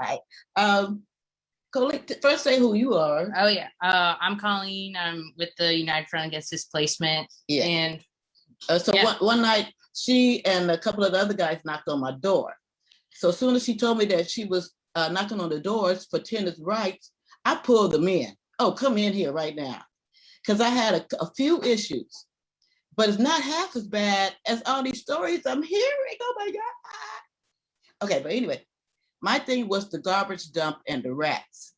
Hi. Um, Colleen, first say who you are. Oh yeah, uh, I'm Colleen. I'm with the United Front Against Displacement. Yeah. And Uh, so Yeah. one, one night, she and a couple of the other guys knocked on my door. So as soon as she told me that she was uh, knocking on the doors for tenants' rights, I pulled them in. Oh, come in here right now. Because I had a, a few issues, but it's not half as bad as all these stories I'm hearing. Oh my God. Okay, but anyway, my thing was the garbage dump and the rats.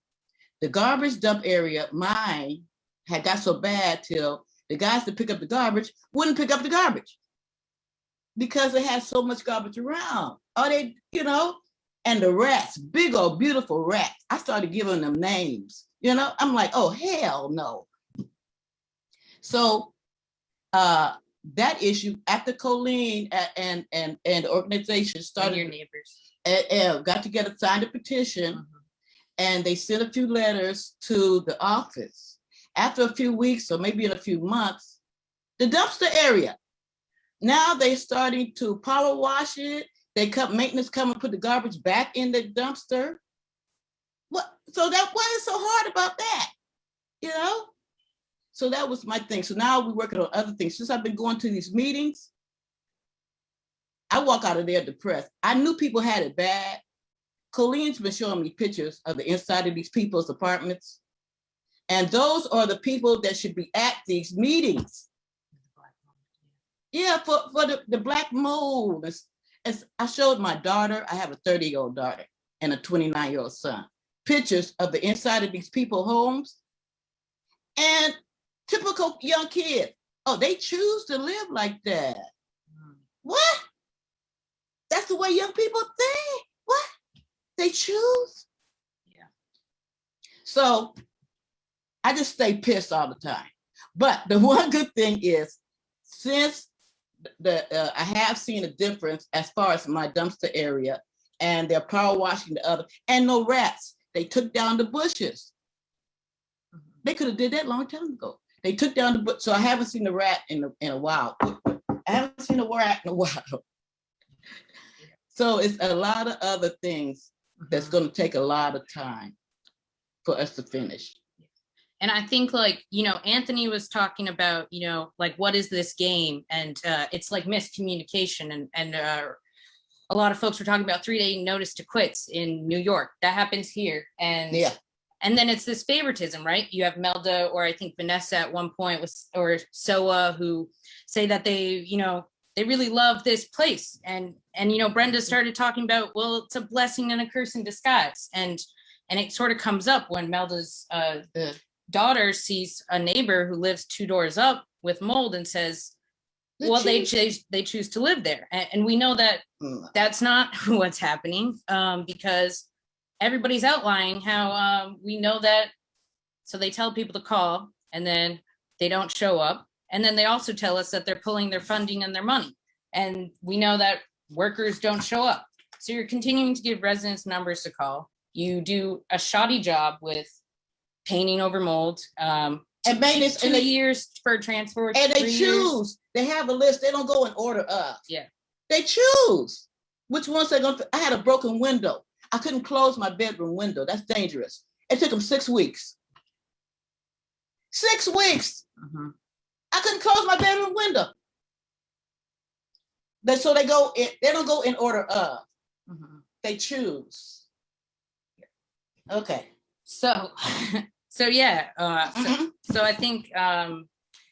The garbage dump area, mine had got so bad till the guys that pick up the garbage wouldn't pick up the garbage because it had so much garbage around. Or they, you know, and the rats, big old beautiful rats. I started giving them names. You know, I'm like, oh hell no. So uh that issue after Colleen and and and the organization started your neighbors. uh, uh, got together, signed a petition, and they sent a few letters to the office. After a few weeks, or maybe in a few months, the dumpster area. Now they're starting to power wash it. They cut maintenance come and put the garbage back in the dumpster. What? So that what is so hard about that? You know? So that was my thing. So now we're working on other things. Since I've been going to these meetings, I walk out of there depressed. I knew people had it bad. Colleen's been showing me pictures of the inside of these people's apartments. And those are the people that should be at these meetings. Yeah, for, for the, the black mold. It's, it's, I showed my daughter, I have a 30 year old daughter and a 29 year old son, pictures of the inside of these people homes. And typical young kids, oh, they choose to live like that. What? That's the way young people think. What? They choose? Yeah. So I just stay pissed all the time. But the one good thing is, since the uh, I have seen a difference as far as my dumpster area, and they're power washing the other, and no rats. They took down the bushes. They could have did that long time ago. They took down the book, so I haven't seen the rat in a, in a while. I haven't seen a rat in a while. So it's a lot of other things that's gonna take a lot of time for us to finish. And I think like, you know, Anthony was talking about, you know, like what is this game? And uh, it's like miscommunication and and uh, a lot of folks were talking about three day notice to quits in New York. That happens here. And Yeah. And then it's this favoritism, right? You have Melda or I think Vanessa at one point was or Soa who say that they, you know, they really love this place. And and you know, Brenda started talking about, well, it's a blessing and a curse in disguise. And and it sort of comes up when Melda's uh the daughter sees a neighbor who lives two doors up with mold and says, They well, they choose. choose, they choose to live there. And, and we know that Mm. that's not what's happening um, because everybody's outlining how um, we know that. So they tell people to call and then they don't show up. And then they also tell us that they're pulling their funding and their money. And we know that workers don't show up. So you're continuing to give residents numbers to call. You do a shoddy job with painting over mold. Um, And maintenance, two and they- years for transport. And they three years. choose. They have a list. They don't go in order of. Yeah. They choose which ones they're going to. I had a broken window. I couldn't close my bedroom window. That's dangerous. It took them six weeks. Six weeks. Mm-hmm. I couldn't close my bedroom window. They, so they go in, they don't go in order of. Mm-hmm. They choose. Okay. So, so yeah, uh, so, Mm-hmm. so I think, um,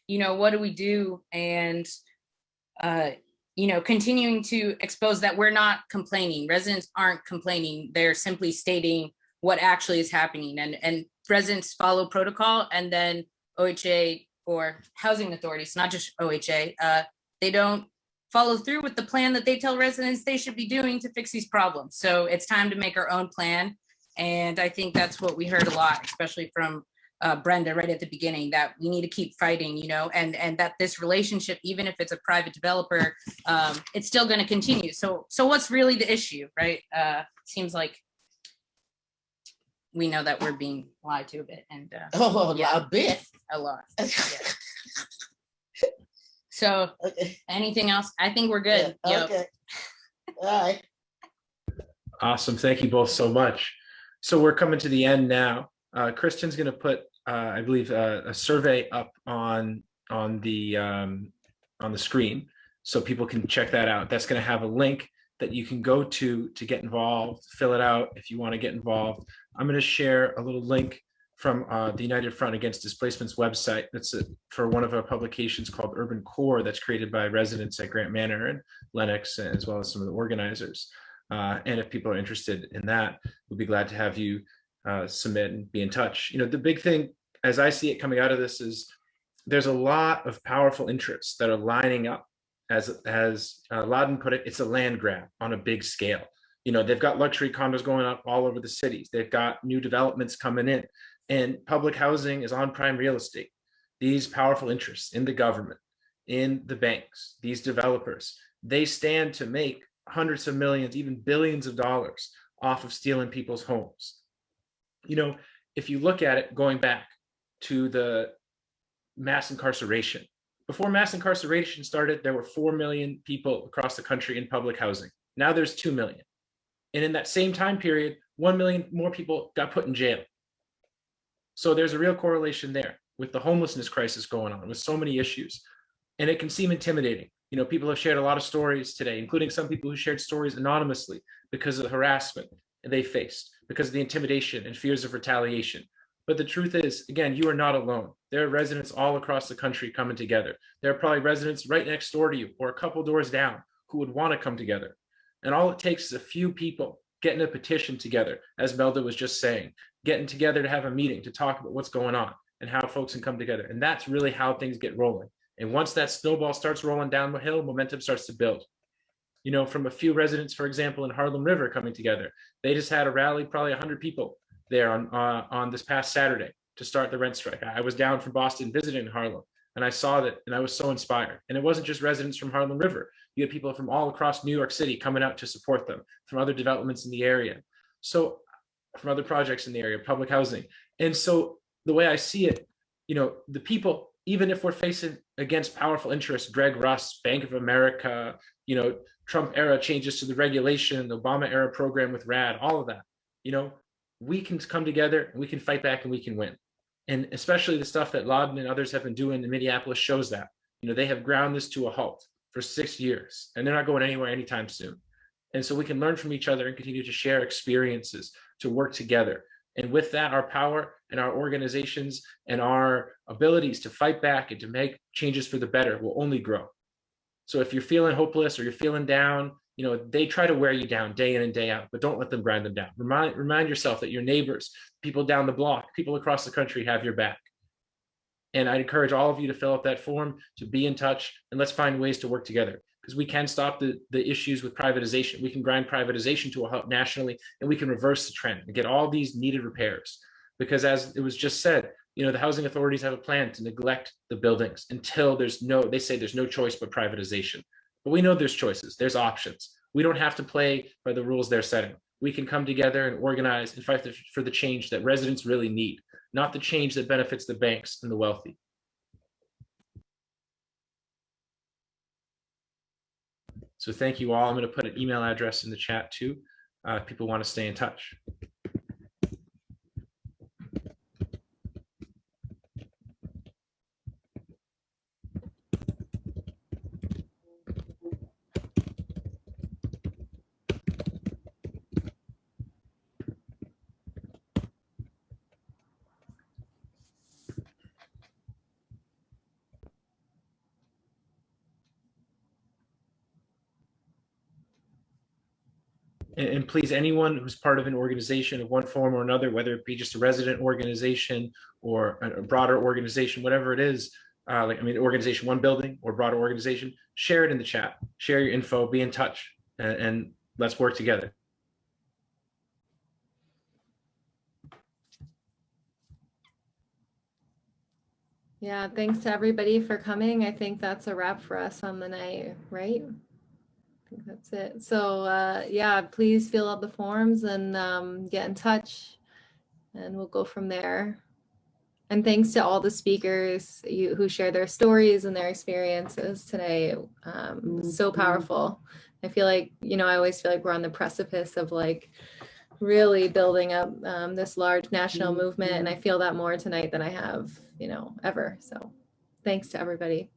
you know, what do we do? And, uh, you know, continuing to expose that we're not complaining. Residents aren't complaining. They're simply stating what actually is happening and, and residents follow protocol and then OHA or housing authorities, not just OHA, uh, they don't follow through with the plan that they tell residents they should be doing to fix these problems. So it's time to make our own plan. And I think that's what we heard a lot, especially from uh, Brenda right at the beginning, that we need to keep fighting, you know, and and that this relationship, even if it's a private developer, um, it's still going to continue. So so what's really the issue, right? Uh, seems like we know that we're being lied to a bit, and uh, Oh, a bit. a lot. Yeah. So anything else? I think we're good. Yep. Okay. All right. Awesome. Thank you both so much. So we're coming to the end now. Uh, Kristen's going to put, uh, I believe, uh, a survey up on on the um, on the screen, so people can check that out. That's going to have a link that you can go to to get involved. Fill it out if you want to get involved. I'm going to share a little link from uh, the United Front Against Displacement's website. That's a, for one of our publications called Urban Core that's created by residents at Grant Manor and Lenox, as well as some of the organizers. Uh, and if people are interested in that, we'll be glad to have you uh, submit and be in touch. You know, the big thing, as I see it coming out of this, is there's a lot of powerful interests that are lining up. As as uh, Ladan put it, it's a land grab on a big scale. You know, they've got luxury condos going up all over the cities. They've got new developments coming in, and public housing is on prime real estate. These powerful interests in the government, in the banks, these developers, they stand to make hundreds of millions, even billions of dollars off of stealing people's homes. You know, if you look at it going back to the mass incarceration, before mass incarceration started, there were 4 million people across the country in public housing. Now there's 2 million. And in that same time period, 1 million more people got put in jail. So there's a real correlation there with the homelessness crisis going on with so many issues. And it can seem intimidating. You know, people have shared a lot of stories today, including some people who shared stories anonymously because of the harassment they faced, because of the intimidation and fears of retaliation. But the truth is, again, you are not alone. There are residents all across the country coming together. There are probably residents right next door to you or a couple doors down who would want to come together. And all it takes is a few people getting a petition together, as Melda was just saying, getting together to have a meeting to talk about what's going on and how folks can come together. And that's really how things get rolling. And once that snowball starts rolling down the hill, momentum starts to build. You know, from a few residents, for example, in Harlem River coming together, they just had a rally, probably 100 people there on uh, on this past Saturday to start the rent strike. I was down from Boston visiting Harlem, and I saw that, and I was so inspired. And it wasn't just residents from Harlem River. You had people from all across New York City coming out to support them, from other developments in the area. So, from other projects in the area, public housing. And so, the way I see it, you know, the people, even if we're facing against powerful interests, Greg Russ, Bank of America, you know, Trump era changes to the regulation, the Obama era program with RAD, all of that, you know, we can come together and we can fight back and we can win. And especially the stuff that Ladan and others have been doing in Minneapolis shows that, you know, they have ground this to a halt for six years and they're not going anywhere anytime soon. And so we can learn from each other and continue to share experiences to work together. And with that, our power and our organizations and our abilities to fight back and to make changes for the better will only grow. So if you're feeling hopeless or you're feeling down, you know, they try to wear you down day in and day out, but don't let them grind them down. Remind, remind yourself that your neighbors, people down the block, people across the country have your back. And I'd encourage all of you to fill out that form, to be in touch, and let's find ways to work together because we can stop the, the issues with privatization. We can grind privatization to a halt nationally, and we can reverse the trend and get all these needed repairs. Because as it was just said, you know, the housing authorities have a plan to neglect the buildings until there's no, they say there's no choice but privatization. But we know there's choices, there's options. We don't have to play by the rules they're setting. We can come together and organize and fight for the change that residents really need, not the change that benefits the banks and the wealthy. So thank you all. I'm going to put an email address in the chat too. Uh, if people want to stay in touch. Please, anyone who's part of an organization of one form or another, whether it be just a resident organization or a a broader organization, whatever it is, uh, like, I mean, organization, one building or broader organization, share it in the chat, share your info, be in touch, and, and let's work together. Yeah, thanks to everybody for coming. I think that's a wrap for us on the night, right? Think that's it. So uh, yeah, please fill out the forms and um, get in touch and we'll go from there. And thanks to all the speakers you, who share their stories and their experiences today. Um, so powerful. I feel like, you know, I always feel like we're on the precipice of like really building up um, this large national movement. And I feel that more tonight than I have, you know, ever. So thanks to everybody.